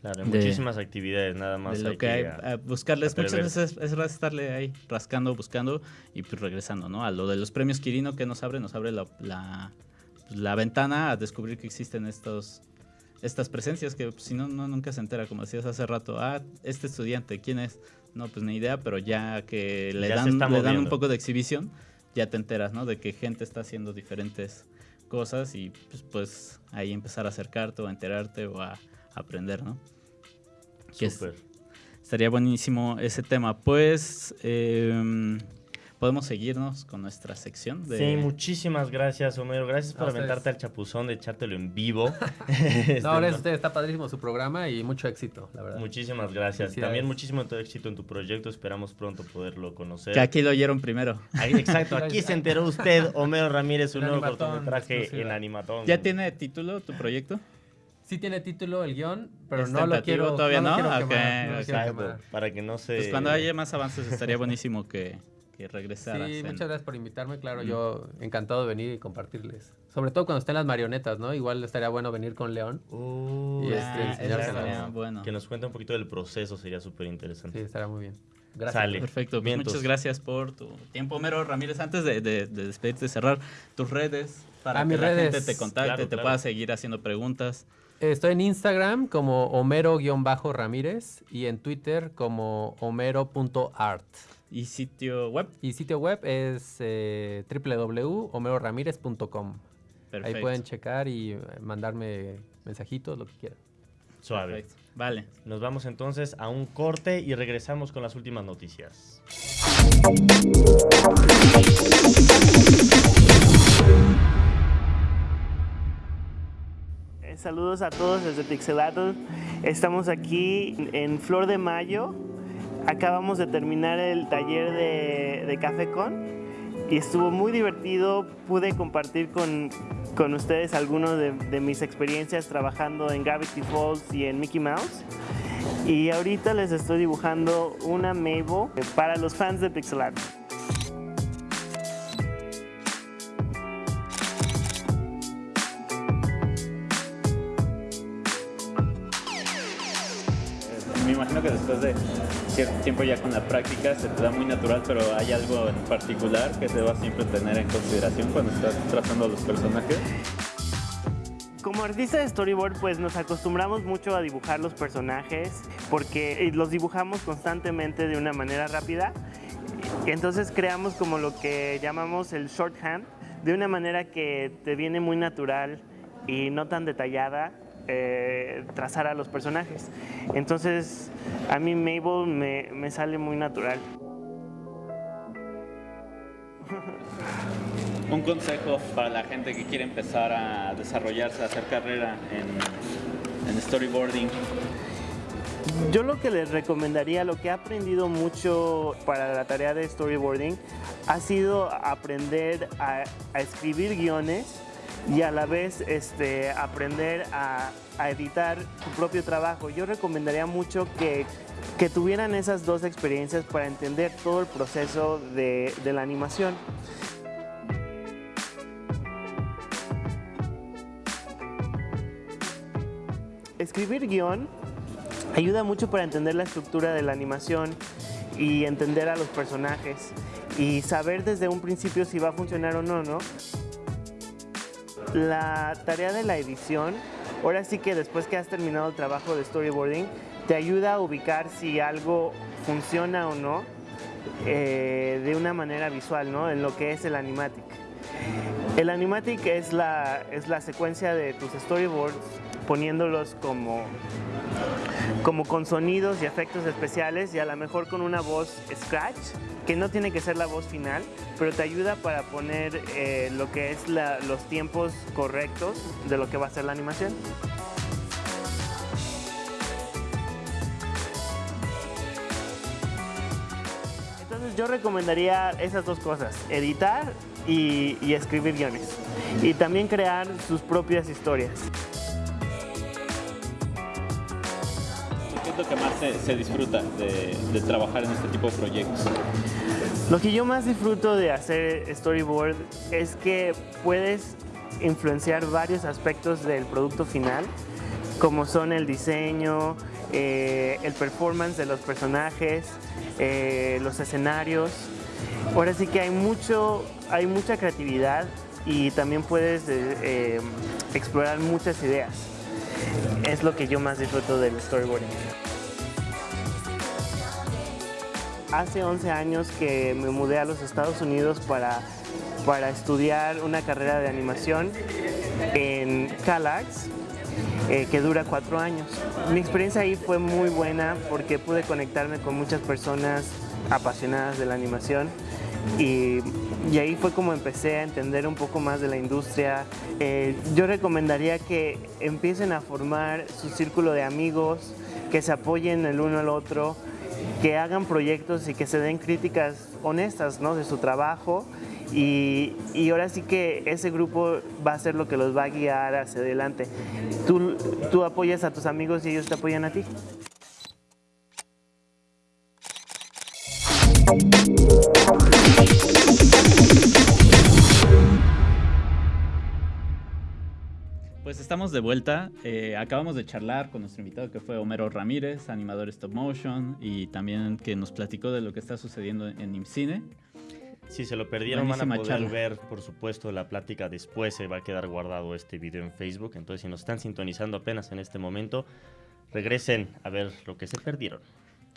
Claro, De- muchísimas actividades, nada más. de lo hay que hay, a- a buscarles muchas veces es, es estarle ahí rascando, buscando y pues regresando, ¿no? A lo de los premios Quirino que nos abre, nos abre la, la, pues, la ventana a descubrir que existen estos estas presencias que pues, si no, no nunca se entera, como decías hace rato, ah, este estudiante, ¿quién es? No, pues ni idea, pero ya que le, Ya dan, le dan un poco de exhibición, ya te enteras, ¿no? De que gente está haciendo diferentes cosas y pues, pues ahí empezar a acercarte o a enterarte o a aprender, ¿no? que es-. Estaría buenísimo ese tema. Pues em, podemos seguirnos con nuestra sección de... Sí, muchísimas gracias, Homero. Gracias por aventarte al chapuzón de echártelo en vivo. Este, No, gracias a no. ustedes, está padrísimo su programa y mucho éxito, la verdad. Muchísimas gracias. También muchísimo tu éxito en tu proyecto. Esperamos pronto poderlo conocer. Que aquí lo oyeron primero. Ahí, exacto, aquí se enteró usted, Homero Ramírez, un nuevo cortometraje en Animatón. ¿Ya tiene título tu proyecto? Sí tiene título el guion, pero ¿Es no lo quiero todavía lo no? quiero Ok, quemar, no lo quiero Exacto, quemar. para que no se... Pues cuando haya más avances estaría buenísimo que, que regresaras. Sí, en- muchas gracias por invitarme, claro, Mm. yo encantado de venir y compartirles. Sobre todo cuando estén las marionetas, ¿no? Igual estaría bueno venir con León. Uh, Y este, Ah, estaría bueno. Que nos cuente un poquito del proceso, sería súper Sí, interesante. estará muy bien. Gracias. Sale. Perfecto, pues muchas gracias por tu tiempo, Homero Ramírez. Antes de, de, de despedirte, cerrar tus redes para Ah, que la redes. gente te contacte, Claro, te claro. pueda seguir haciendo preguntas. Estoy en Instagram como Homero-Ramírez y en Twitter como Homero.art. ¿Y sitio web? Y sitio web es eh, www.homeroramirez.com. Ahí pueden checar y eh, mandarme mensajitos, lo que quieran. Suave. Vale. Nos vamos entonces a un corte y regresamos con las últimas noticias. Saludos a todos desde Pixelato. Estamos aquí en Flor de Mayo. Acabamos de terminar el taller de, de Café Con y estuvo muy divertido. Pude compartir con, con ustedes algunas de, mis experiencias trabajando en Gravity Falls y en Mickey Mouse. Y ahorita les estoy dibujando una Mabel para los fans de Pixel imagino que después de cierto tiempo ya con la práctica se te da muy natural, pero ¿hay algo en particular que se va siempre tener en consideración cuando estás trazando los personajes? Como artista de storyboard, pues nos acostumbramos mucho a dibujar los personajes porque los dibujamos constantemente de una manera rápida. Entonces creamos como lo que llamamos el shorthand, de una manera que te viene muy natural y no tan detallada eh, trazar a los personajes. Entonces, a mí Mabel me, me sale muy natural. un consejo para la gente que quiere empezar a desarrollarse, a hacer carrera en, en storyboarding? Yo lo que les recomendaría, lo que he aprendido mucho para la tarea de storyboarding, ha sido aprender a, a escribir guiones y a la vez este, aprender a, a, editar tu propio trabajo. Yo recomendaría mucho que, que, tuvieran esas dos experiencias para entender todo el proceso de, de la animación. escribir guion ayuda mucho para entender la estructura de la animación y entender a los personajes y saber desde un principio si va a funcionar o no, ¿no? La tarea de la edición, ahora sí que después que has terminado el trabajo de storyboarding, te ayuda a ubicar si algo funciona o no eh, de una manera visual, ¿no? En lo que es el animatic. El animatic es la, es la secuencia de tus storyboards poniéndolos como, como con sonidos y efectos especiales y a lo mejor con una voz scratch, que no tiene que ser la voz final, pero te ayuda para poner eh, lo que es los tiempos correctos de lo que va a ser la animación. Entonces yo recomendaría esas dos cosas, editar y escribir guiones. Y también crear sus propias historias. Que más se, disfruta de, trabajar en este tipo de proyectos? Lo que yo más disfruto de hacer storyboard es que puedes influenciar varios aspectos del producto final, como son el diseño, eh, el performance de los personajes, eh, los escenarios. Ahora sí que hay, mucho, hay mucha creatividad y también puedes eh, explorar muchas ideas. Es lo que yo más disfruto del storyboarding. Hace 11 años que me mudé a los Estados Unidos para, para estudiar una carrera de animación en CalArts, eh, que dura cuatro años. Mi experiencia ahí fue muy buena porque pude conectarme con muchas personas apasionadas de la animación y, y ahí fue como empecé a entender un poco más de la industria. Eh, yo recomendaría que empiecen a formar su círculo de amigos, que se apoyen el uno al otro, que hagan proyectos y que se den críticas honestas ¿no? de su trabajo y, y, ahora sí que ese grupo va a ser lo que los va a guiar hacia adelante. Tú, tú apoyas a tus amigos y ellos te apoyan a ti. Estamos de vuelta. Eh, acabamos de charlar con nuestro invitado que fue Homero Ramírez, animador stop motion y también que nos platicó de lo que está sucediendo en IMCINE. Si se lo perdieron, van a poder charla. ver, por supuesto, la plática después. Se va a quedar guardado este video en Facebook. Entonces, si nos están sintonizando apenas en este momento, regresen a ver lo que se perdieron.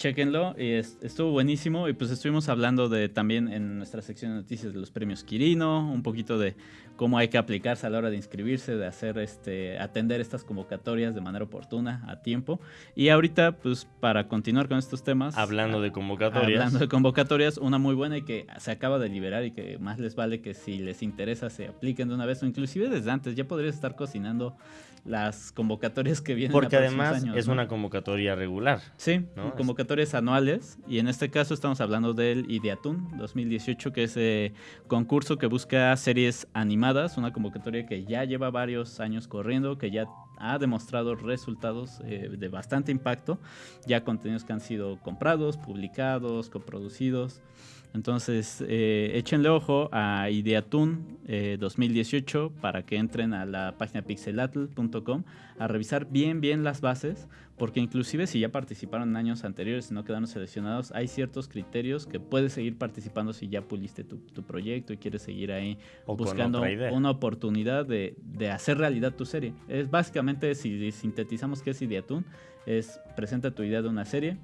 Chequenlo, y es- estuvo buenísimo y pues estuvimos hablando de también en nuestra sección de noticias de los premios Quirino, un poquito de cómo hay que aplicarse a la hora de inscribirse, de hacer este atender estas convocatorias de manera oportuna, a tiempo. Y ahorita pues para continuar con estos temas, Hablando de convocatorias. Hablando de convocatorias, una muy buena y que se acaba de liberar y que más les vale que si les interesa se apliquen de una vez o inclusive desde antes, ya podrías estar cocinando las convocatorias que vienen. a Porque además años, es ¿no? una convocatoria regular. Sí, ¿no? convocatorias anuales y en este caso estamos hablando del Ideatun 2018, que es eh, concurso que busca series animadas, una convocatoria que ya lleva varios años corriendo, que ya ha demostrado resultados eh, de bastante impacto, ya contenidos que han sido comprados, publicados, coproducidos. Entonces, eh, échenle ojo a Ideatun eh, 2018 para que entren a la página pixelatl.com a revisar bien, bien las bases, porque inclusive si ya participaron en años anteriores y no quedaron seleccionados, hay ciertos criterios que puedes seguir participando si ya puliste tu, tu proyecto y quieres seguir ahí O buscando una oportunidad de, de hacer realidad tu serie. Es básicamente, si sintetizamos qué es Ideatun, es presenta tu idea de una serie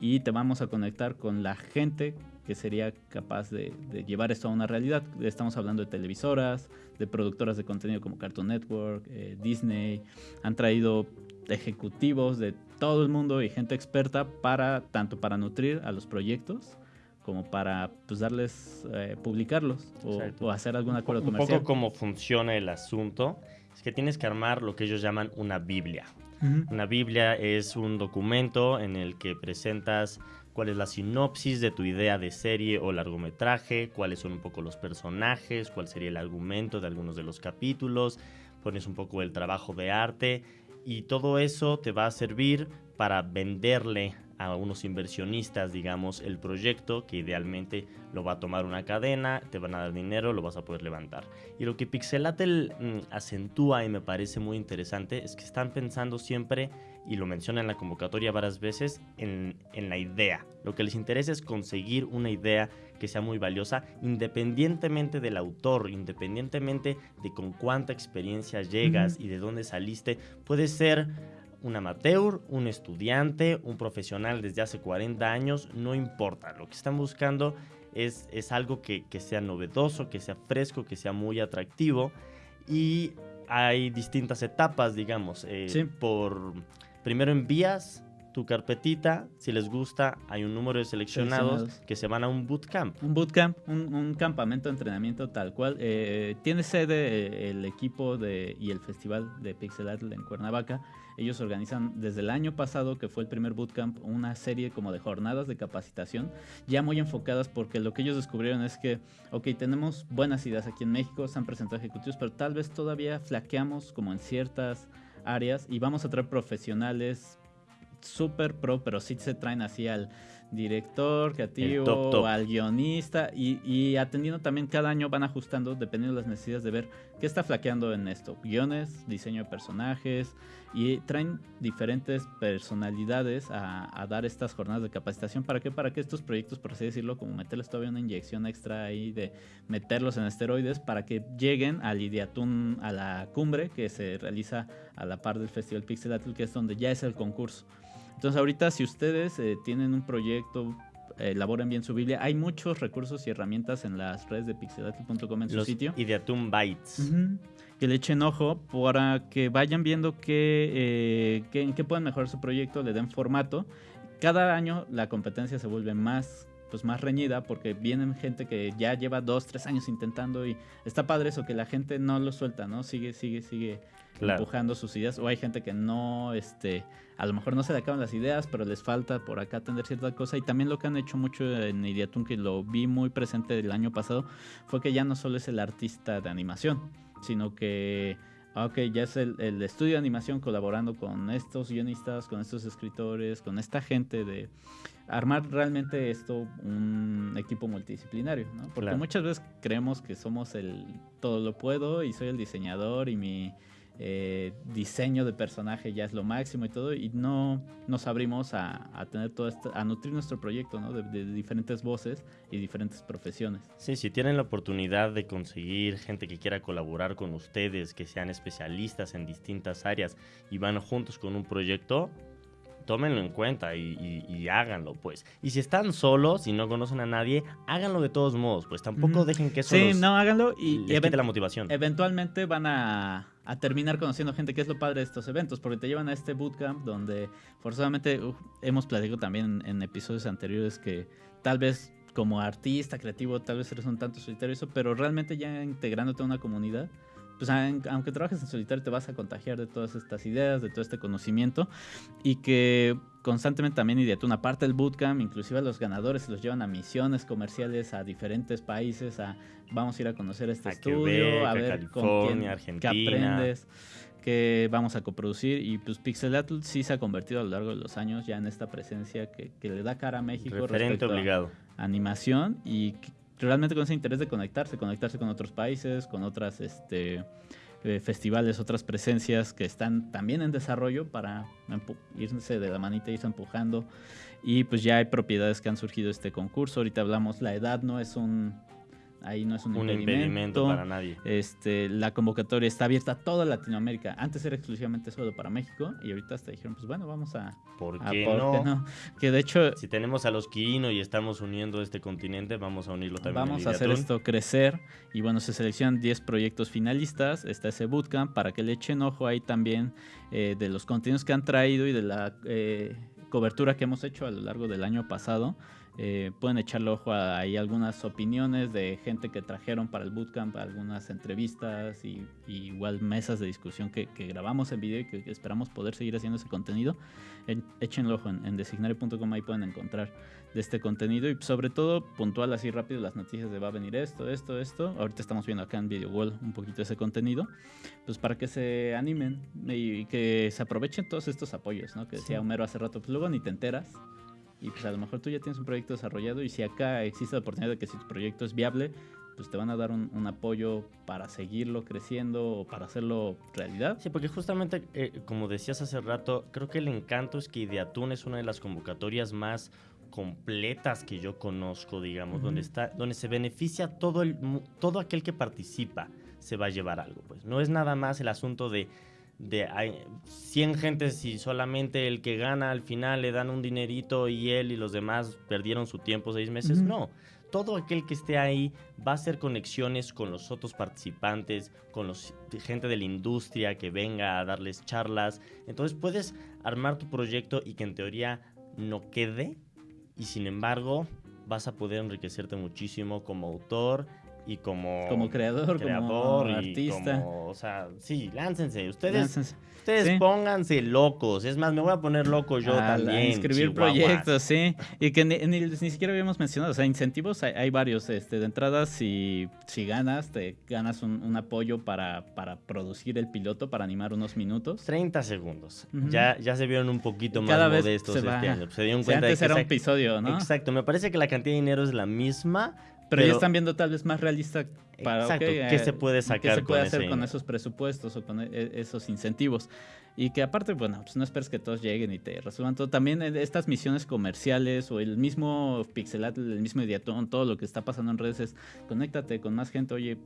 y te vamos a conectar con la gente que sería capaz de, de llevar esto a una realidad. Estamos hablando de televisoras, de productoras de contenido como Cartoon Network, eh, Disney. Han traído ejecutivos de todo el mundo y gente experta para tanto para nutrir a los proyectos como para pues darles eh, publicarlos o, o hacer algún acuerdo un comercial. poco cómo funciona el asunto es que tienes que armar lo que ellos llaman una Biblia. Ujú. Una Biblia es un documento en el que presentas cuál es la sinopsis de tu idea de serie o largometraje, cuáles son un poco los personajes, cuál sería el argumento de algunos de los capítulos, pones un poco el trabajo de arte y todo eso te va a servir para venderle a unos inversionistas, digamos, el proyecto que idealmente lo va a tomar una cadena, te van a dar dinero, lo vas a poder levantar. Y lo que Pixelatel mm, acentúa y me parece muy interesante es que están pensando siempre, y lo menciona en la convocatoria varias veces, en, en la idea. Lo que les interesa es conseguir una idea que sea muy valiosa, independientemente del autor, independientemente de con cuánta experiencia llegas y de dónde saliste. Puede ser un amateur, un estudiante, un profesional desde hace 40 años, no importa. Lo que están buscando es, es algo que, que sea novedoso, que sea fresco, que sea muy atractivo. Y hay distintas etapas, digamos. eh, Sí. Por primero envías tu carpetita, si les gusta, hay un número de seleccionados, Seleccionados. que se van a un bootcamp. Un bootcamp, un, un campamento de entrenamiento tal cual. Eh, tiene sede el equipo de, y el festival de Pixelatl en Cuernavaca. Ellos organizan desde el año pasado, que fue el primer bootcamp, una serie como de jornadas de capacitación, ya muy enfocadas porque lo que ellos descubrieron es que, ok, tenemos buenas ideas aquí en México, se han presentado ejecutivos, pero tal vez todavía flaqueamos como en ciertas áreas y vamos a traer profesionales super pro, pero sí se traen así al director creativo, top, top. al guionista y, y atendiendo también cada año van ajustando dependiendo de las necesidades de ver qué está flaqueando en esto. Guiones, diseño de personajes y traen diferentes personalidades a, a dar estas jornadas de capacitación. ¿Para qué? Para que estos proyectos, por así decirlo, como meterles todavía una inyección extra ahí de meterlos en esteroides para que lleguen al Ideatun, a la cumbre que se realiza a la par del Festival Pixelatl, que es donde ya es el concurso. Entonces ahorita si ustedes eh, tienen un proyecto, elaboren bien su Biblia, hay muchos recursos y herramientas en las redes de pixelatl.com en su Los sitio. Ideatum Bytes. Ujú. Que le echen ojo para que vayan viendo qué, eh, qué- en qué pueden mejorar su proyecto, le den formato. Cada año la competencia se vuelve más pues más reñida porque vienen gente que ya lleva dos, tres años intentando y está padre eso, que la gente no lo suelta, ¿no? Sigue, sigue, sigue Claro. empujando sus ideas. O hay gente que no, este, a lo mejor no se le acaban las ideas, pero les falta por acá atender cierta cosa. Y también lo que han hecho mucho en Ideatun, que lo vi muy presente el año pasado, fue que ya no solo es el artista de animación, sino que, ah, ok, ya es el, el estudio de animación colaborando con estos guionistas, con estos escritores, con esta gente de armar realmente esto un equipo multidisciplinario, ¿no? Porque Claro. muchas veces creemos que somos el todo lo puedo y soy el diseñador y mi eh, diseño de personaje ya es lo máximo y todo, y no nos abrimos a, tener todo esto, a nutrir nuestro proyecto, ¿no? De, diferentes voces y diferentes profesiones. Sí, si tienen la oportunidad de conseguir gente que quiera colaborar con ustedes, que sean especialistas en distintas áreas y van juntos con un proyecto, tómenlo en cuenta y, háganlo, pues. Y si están solos y no conocen a nadie, háganlo de todos modos, pues tampoco dejen que eso Sí, no, háganlo y les la motivación. Eventualmente van a, terminar conociendo gente, que es lo padre de estos eventos, porque te llevan a este bootcamp donde forzosamente hemos platicado también en, episodios anteriores que tal vez como artista creativo, tal vez eres un tanto solitario eso, pero realmente ya integrándote a una comunidad, pues aunque trabajes en solitario te vas a contagiar de todas estas ideas, de todo este conocimiento y que constantemente también y de una parte del bootcamp, inclusive a los ganadores los llevan a misiones comerciales a diferentes países, a vamos a ir a conocer este estudio, a ver con quién Argentina. qué aprendes, que vamos a coproducir y pues Pixelatl sí se ha convertido a lo largo de los años ya en esta presencia que, le da cara a México Referente obligado. animación y realmente con ese interés de conectarse, conectarse con otros países, con otras este, eh, festivales, otras presencias que están también en desarrollo para irse de la manita, irse empujando. Y pues ya hay propiedades que han surgido de este concurso. Ahorita hablamos, la edad no es un ahí no es un, impedimento. para nadie. Este, la convocatoria está abierta a toda Latinoamérica. Antes era exclusivamente solo para México y ahorita hasta dijeron, pues bueno, vamos a... ¿Por qué, no? Que de hecho... Si tenemos a los Quirino y estamos uniendo este continente, vamos a unirlo también. Vamos a hacer esto crecer y bueno, se seleccionan 10 proyectos finalistas. Está ese bootcamp para que le echen ojo ahí también eh, de los contenidos que han traído y de la... Eh, cobertura que hemos hecho a lo largo del año pasado eh, pueden echarle ojo a ahí algunas opiniones de gente que trajeron para el bootcamp, algunas entrevistas y, igual mesas de discusión que, grabamos en video y que, esperamos poder seguir haciendo ese contenido. échenle ojo en, en designare.com, ahí pueden encontrar de este contenido y sobre todo puntual así rápido las noticias de va a venir esto, esto, esto. Ahorita estamos viendo acá en Video Wall un poquito ese contenido, pues para que se animen y que se aprovechen todos estos apoyos, ¿no? Que decía Homero hace rato, pues luego ni te enteras y pues a lo mejor tú ya tienes un proyecto desarrollado y si acá existe la oportunidad de que si tu proyecto es viable, pues te van a dar un, apoyo para seguirlo creciendo o para hacerlo realidad. Sí, porque justamente, eh, como decías hace rato, creo que el encanto es que Ideatún es una de las convocatorias más completas que yo conozco, digamos, donde está, donde se beneficia todo el, todo aquel que participa se va a llevar algo, pues. No es nada más el asunto de de 100 gentes y solamente el que gana al final le dan un dinerito y él y los demás perdieron su tiempo seis meses. No, todo aquel que esté ahí va a hacer conexiones con los otros participantes, con los gente de la industria que venga a darles charlas. Entonces puedes armar tu proyecto y que en teoría no quede y sin embargo vas a poder enriquecerte muchísimo como autor y como, como creador, como artista. o sea, sí, láncense. Ustedes, ustedes pónganse locos. Es más, me voy a poner loco yo también. Escribir proyectos, sí. Y que ni, ni, siquiera habíamos mencionado. O sea, incentivos hay, varios. Este, de entrada, si, si ganas, te ganas un, apoyo para, para producir el piloto, para animar unos minutos. 30 segundos. ya, ya se vieron un poquito más modestos este año. Se dieron cuenta antes de que era un episodio, ¿no? Exacto. Me parece que la cantidad de dinero es la misma, pero, ya están viendo tal vez más realista para qué se puede sacar qué se puede hacer con esos presupuestos o con e, esos incentivos. Y que aparte, bueno, pues no esperes que todos lleguen y te resuelvan todo. También eh, estas misiones comerciales o el mismo Pixelat, el mismo Ideatón, todo lo que está pasando en redes es conéctate con más gente, oye,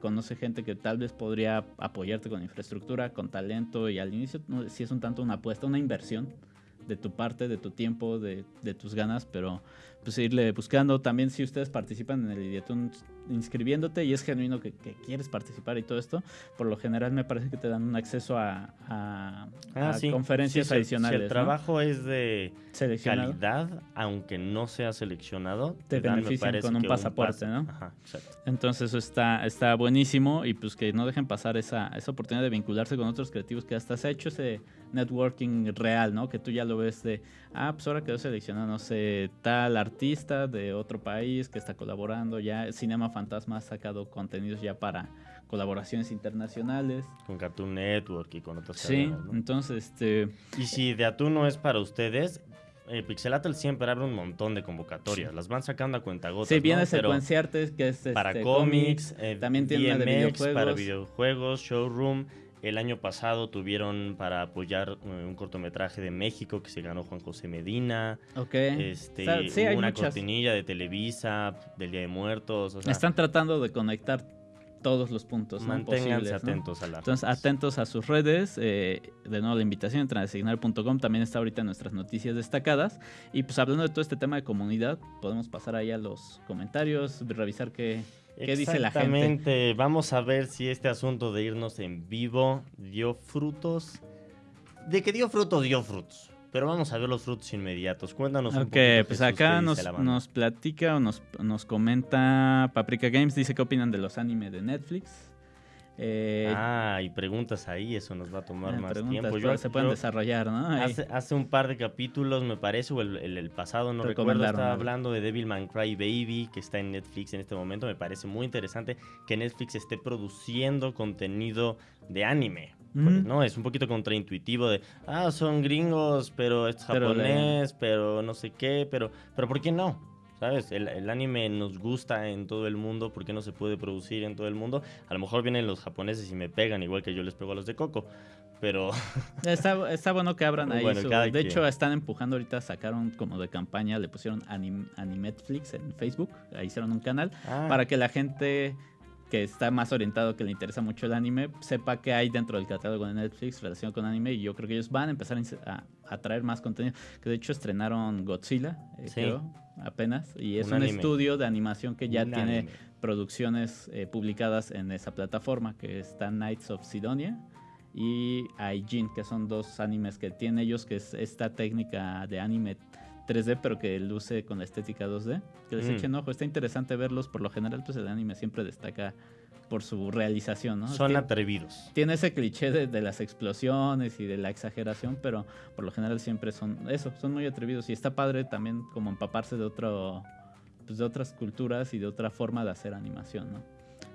conoce gente que tal vez podría apoyarte con infraestructura, con talento y al inicio si es un tanto una apuesta, una inversión de tu parte, de tu tiempo, de, de tus ganas, pero pues irle buscando. También si ustedes participan en el Ideatun inscribiéndote y es genuino que, quieres participar y todo esto, por lo general me parece que te dan un acceso a, a, ah, conferencias adicionales. Si el trabajo es de calidad, aunque no sea seleccionado, te, benefician con un pasaporte, ¿no? Ajá, exacto. Entonces eso está, está buenísimo y pues que no dejen pasar esa, esa oportunidad de vincularse con otros creativos que hasta se ha hecho ese networking real, ¿no? Que tú ya lo ves de, ah, pues ahora quedó seleccionado, no sé, tal artista de otro país que está colaborando ya. Cinema Fantasma ha sacado contenidos ya para colaboraciones internacionales. Con Cartoon Network y con otras Sí, entonces, este... Y si de Atún no es para ustedes, eh, Pixelatel siempre abre un montón de convocatorias. Las van sacando a cuenta gotas. Sí, viene Secuenciarte, que es para este, cómics, eh, también tiene de videojuegos. para videojuegos, showroom El año pasado tuvieron para apoyar eh, un cortometraje de México que se ganó Juan José Medina. Ok. Este, O sea, sí, hay una muchas. cortinilla de Televisa, del Día de Muertos. O sea, Están tratando de conectar todos los puntos ¿no? manténganse ¿no? atentos a las Entonces, atentos a sus redes. eh, de nuevo, la invitación a designar.com. También está ahorita en nuestras noticias destacadas. Y pues hablando de todo este tema de comunidad, podemos pasar ahí a los comentarios, revisar qué, qué dice la gente. Exactamente. Vamos a ver si este asunto de irnos en vivo dio frutos. De que dio frutos, dio frutos. Pero vamos a ver los frutos inmediatos. Cuéntanos un Ok, poquito. pues Jesús, acá nos, nos platica o nos, nos comenta Paprika Games, dice qué opinan de los animes de Netflix. Eh, Ah, y preguntas ahí, eso nos va a tomar eh, más tiempo. pero Yo- se pueden yo desarrollar, ¿no? Hace, hace un par de capítulos, me parece, o el, el- el pasado, no recuerdo, estaba hablando de Devilman Cry Baby, que está en Netflix en este momento. Me parece muy interesante que Netflix esté produciendo contenido de anime. Porque, no, es un poquito contraintuitivo de, ah, son gringos, pero es Pero de- japonés, pero no sé qué, pero, pero ¿por qué no? ¿Sabes? El, el anime nos gusta en todo el mundo, ¿por qué no se puede producir en todo el mundo? A lo mejor vienen los japoneses y me pegan, igual que yo les pego a los de Coco, pero Está, está bueno que abran ahí. Bueno, su- de quien. hecho, están empujando ahorita, sacaron como de campaña, le pusieron anim, Animetflix en Facebook, ahí hicieron un canal, Ah, para que la gente que está más orientado, que le interesa mucho el anime, sepa qué hay dentro del catálogo de Netflix relacionado con anime. Y yo creo que ellos van a empezar a a, traer más contenido. Que de hecho estrenaron Godzilla, eh, Sí. creo, apenas. Y es Un estudio de animación que ya un tiene anime. producciones eh, publicadas en esa plataforma, que está Knights of Sidonia y Aijin, que son dos animes que tienen ellos, que es esta técnica de anime 3D, pero que luce con la estética 2D. Que les Mm. echen ojo, está interesante verlos. Por lo general, pues el anime siempre destaca por su realización, ¿no? Son Tiene- atrevidos. tiene ese cliché de, de las explosiones y de la exageración, pero por lo general siempre son eso, son muy atrevidos y está padre también como empaparse de otro pues de otras culturas y de otra forma de hacer animación, ¿no?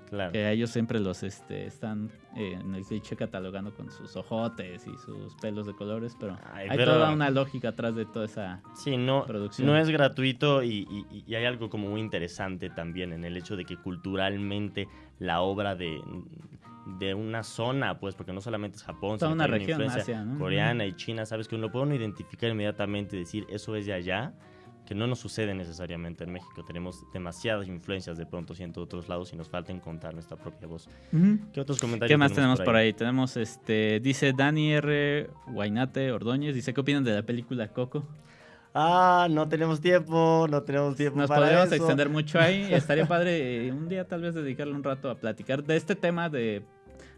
Claro. Que a ellos siempre los este, están eh, en el cliché catalogando con sus ojotes y sus pelos de colores, pero Ay, hay pero- toda una lógica atrás de toda esa Sí, no, producción. no es gratuito y, y- y hay algo como muy interesante también en el hecho de que culturalmente la obra de, de una zona, pues, porque no solamente es Japón, Toda sino una región, influencia Asia, ¿no? coreana y china, sabes que uno puede uno identificar inmediatamente y decir eso es de allá, que no nos sucede necesariamente en México. Tenemos demasiadas influencias de pronto sí, en otros lados y nos falta encontrar nuestra propia voz. ¿Qué otros comentarios ¿Qué más tenemos por ahí? Tenemos este, dice Dani R. Guainate Ordóñez, dice, ¿qué opinan de la película Coco? Ah, no tenemos tiempo, no tenemos tiempo Nos para podríamos eso. extender mucho ahí. Estaría padre eh, un día tal vez dedicarle un rato a platicar de este tema de...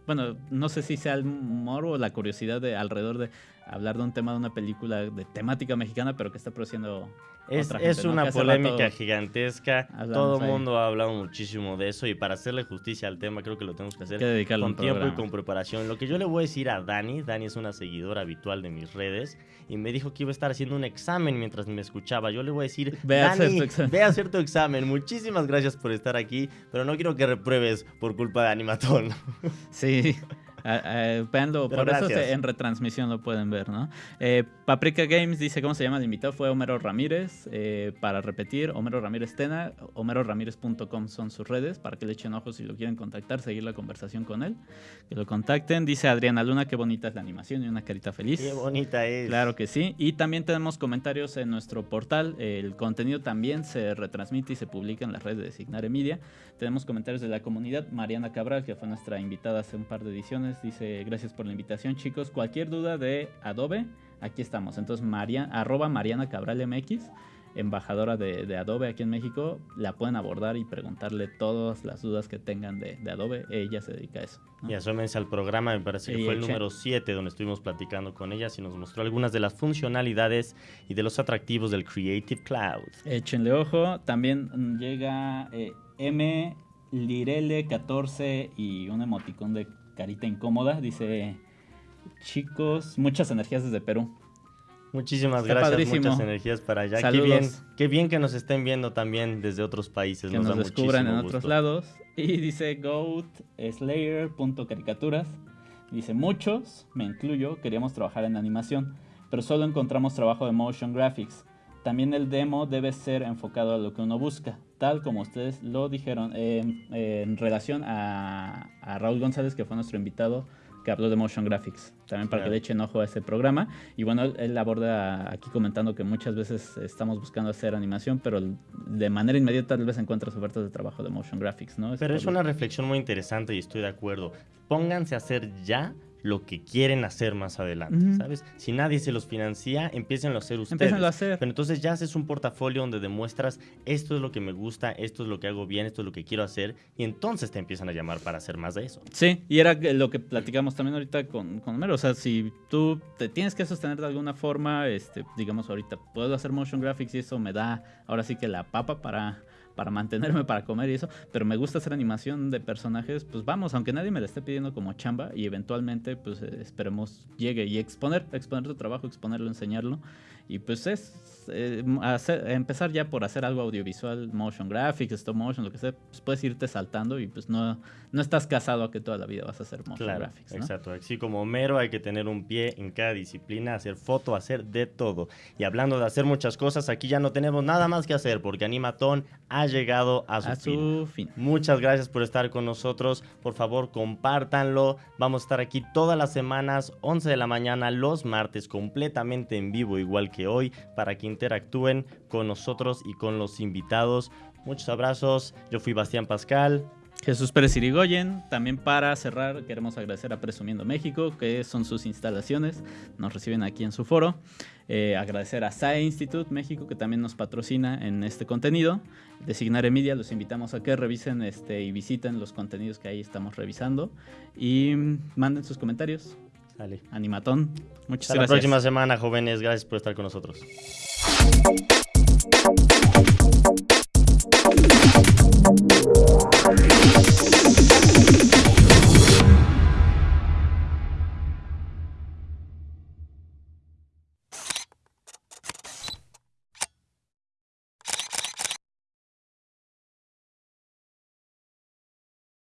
Bueno, no sé si sea el humor o la curiosidad de alrededor de hablar de un tema de una película de temática mexicana, pero que está produciendo Es, otra es gente, ¿no? una polémica rato- gigantesca. Todo el mundo ha hablado muchísimo de eso y para hacerle justicia al tema creo que lo tenemos que hacer que con tiempo y con preparación. Lo que yo le voy a decir a Dani, Dani es una seguidora habitual de mis redes y me dijo que iba a estar haciendo un examen mientras me escuchaba. Yo le voy a decir, Ve a hacer Dani, tu examen". ve a hacer tu examen. Muchísimas gracias por estar aquí, pero no quiero que repruebes por culpa de Animatón. Sí. Ah, ah, véanlo, Pero por eso gracias. se- en retransmisión lo pueden ver, ¿no? Eh, Paprika Games dice cómo se llama el invitado, fue Homero Ramírez. Eh, para repetir, Homero Ramírez Tena, homeroramírez.com son sus redes, para que le echen ojos si lo quieren contactar, seguir la conversación con él, que lo contacten. Dice Adriana Luna, qué bonita es la animación y una carita feliz. Qué bonita es. Claro que sí. Y también tenemos comentarios en nuestro portal. El contenido también se retransmite y se publica en las redes de Signare Media. Tenemos comentarios de la comunidad. Mariana Cabral, que fue nuestra invitada hace un par de ediciones, dice gracias por la invitación, chicos. Cualquier duda de Adobe, aquí estamos. Entonces, Maria, arroba Mariana Cabral MX, embajadora de, de Adobe aquí en México, la pueden abordar y preguntarle todas las dudas que tengan de, de Adobe. Ella se dedica a eso. ¿no? Y asómense al programa, me parece que Y fue el número 7 donde estuvimos platicando con ella y nos mostró algunas de las funcionalidades y de los atractivos del Creative Cloud. Échenle ojo. También llega eh, M. Lirele 14 y un emoticón de carita incómoda. Dice: Chicos, muchas energías desde Perú. Muchísimas Está gracias, padrísimo. muchas energías para allá. Qué bien, qué bien que nos estén viendo también desde otros países. Que nos, nos, da descubran en otros lados. Y dice Goat Slayer caricaturas. Dice: Muchos, me incluyo, queríamos trabajar en animación, pero solo encontramos trabajo de motion graphics. También el demo debe ser enfocado a lo que uno busca, tal como ustedes lo dijeron. Eh, eh, en relación a, a Raúl González, que fue nuestro invitado, que habló de Motion Graphics, también para que le echen ojo a ese programa. Y bueno, él, aborda aquí comentando que muchas veces estamos buscando hacer animación, pero de manera inmediata tal vez encuentras ofertas de trabajo de Motion Graphics, ¿no? pero es una reflexión muy interesante y estoy de acuerdo. Pónganse a hacer ya lo que quieren hacer más adelante, ¿sabes? Si nadie se los financia, empiecen a hacer ustedes. a hacer. Pero entonces ya haces un portafolio donde demuestras esto es lo que me gusta, esto es lo que hago bien, esto es lo que quiero hacer y entonces te empiezan a llamar para hacer más de eso. Sí, y era lo que platicamos también ahorita con, con Homero, o sea, si tú te tienes que sostener de alguna forma, este, digamos ahorita puedo hacer motion graphics y eso me da ahora sí que la papa para para mantenerme, para comer y eso, pero me gusta hacer animación de personajes, pues vamos, aunque nadie me la esté pidiendo como chamba y eventualmente pues eh, esperemos llegue y exponer, exponer tu trabajo, exponerlo, enseñarlo y pues es eh, empezar ya por hacer algo audiovisual, motion graphics, stop motion, lo que sea, pues puedes irte saltando y pues no, no estás casado a que toda la vida vas a hacer motion graphics. Exacto, así como Homero hay que tener un pie en cada disciplina, hacer foto, hacer de todo. Y hablando de hacer muchas cosas, aquí ya no tenemos nada más que hacer porque Animatón ha llegado a su, fin. Muchas gracias por estar con nosotros. Por favor, compártanlo. Vamos a estar aquí todas las semanas, 11 de la mañana, los martes, completamente en vivo, igual que hoy para que interactúen con nosotros y con los invitados. Muchos abrazos. Yo fui Bastián Pascal. Jesús Pérez Irigoyen. También para cerrar, queremos agradecer a Presumiendo México, que son sus instalaciones. Nos reciben aquí en su foro. Eh, agradecer a SAE Institute México, que también nos patrocina en este contenido. De Signare Media, los invitamos a que revisen este, y visiten los contenidos que ahí estamos revisando. Y manden sus comentarios. Animatón. Muchas Hasta gracias. Hasta la próxima semana, jóvenes. Gracias por estar con nosotros.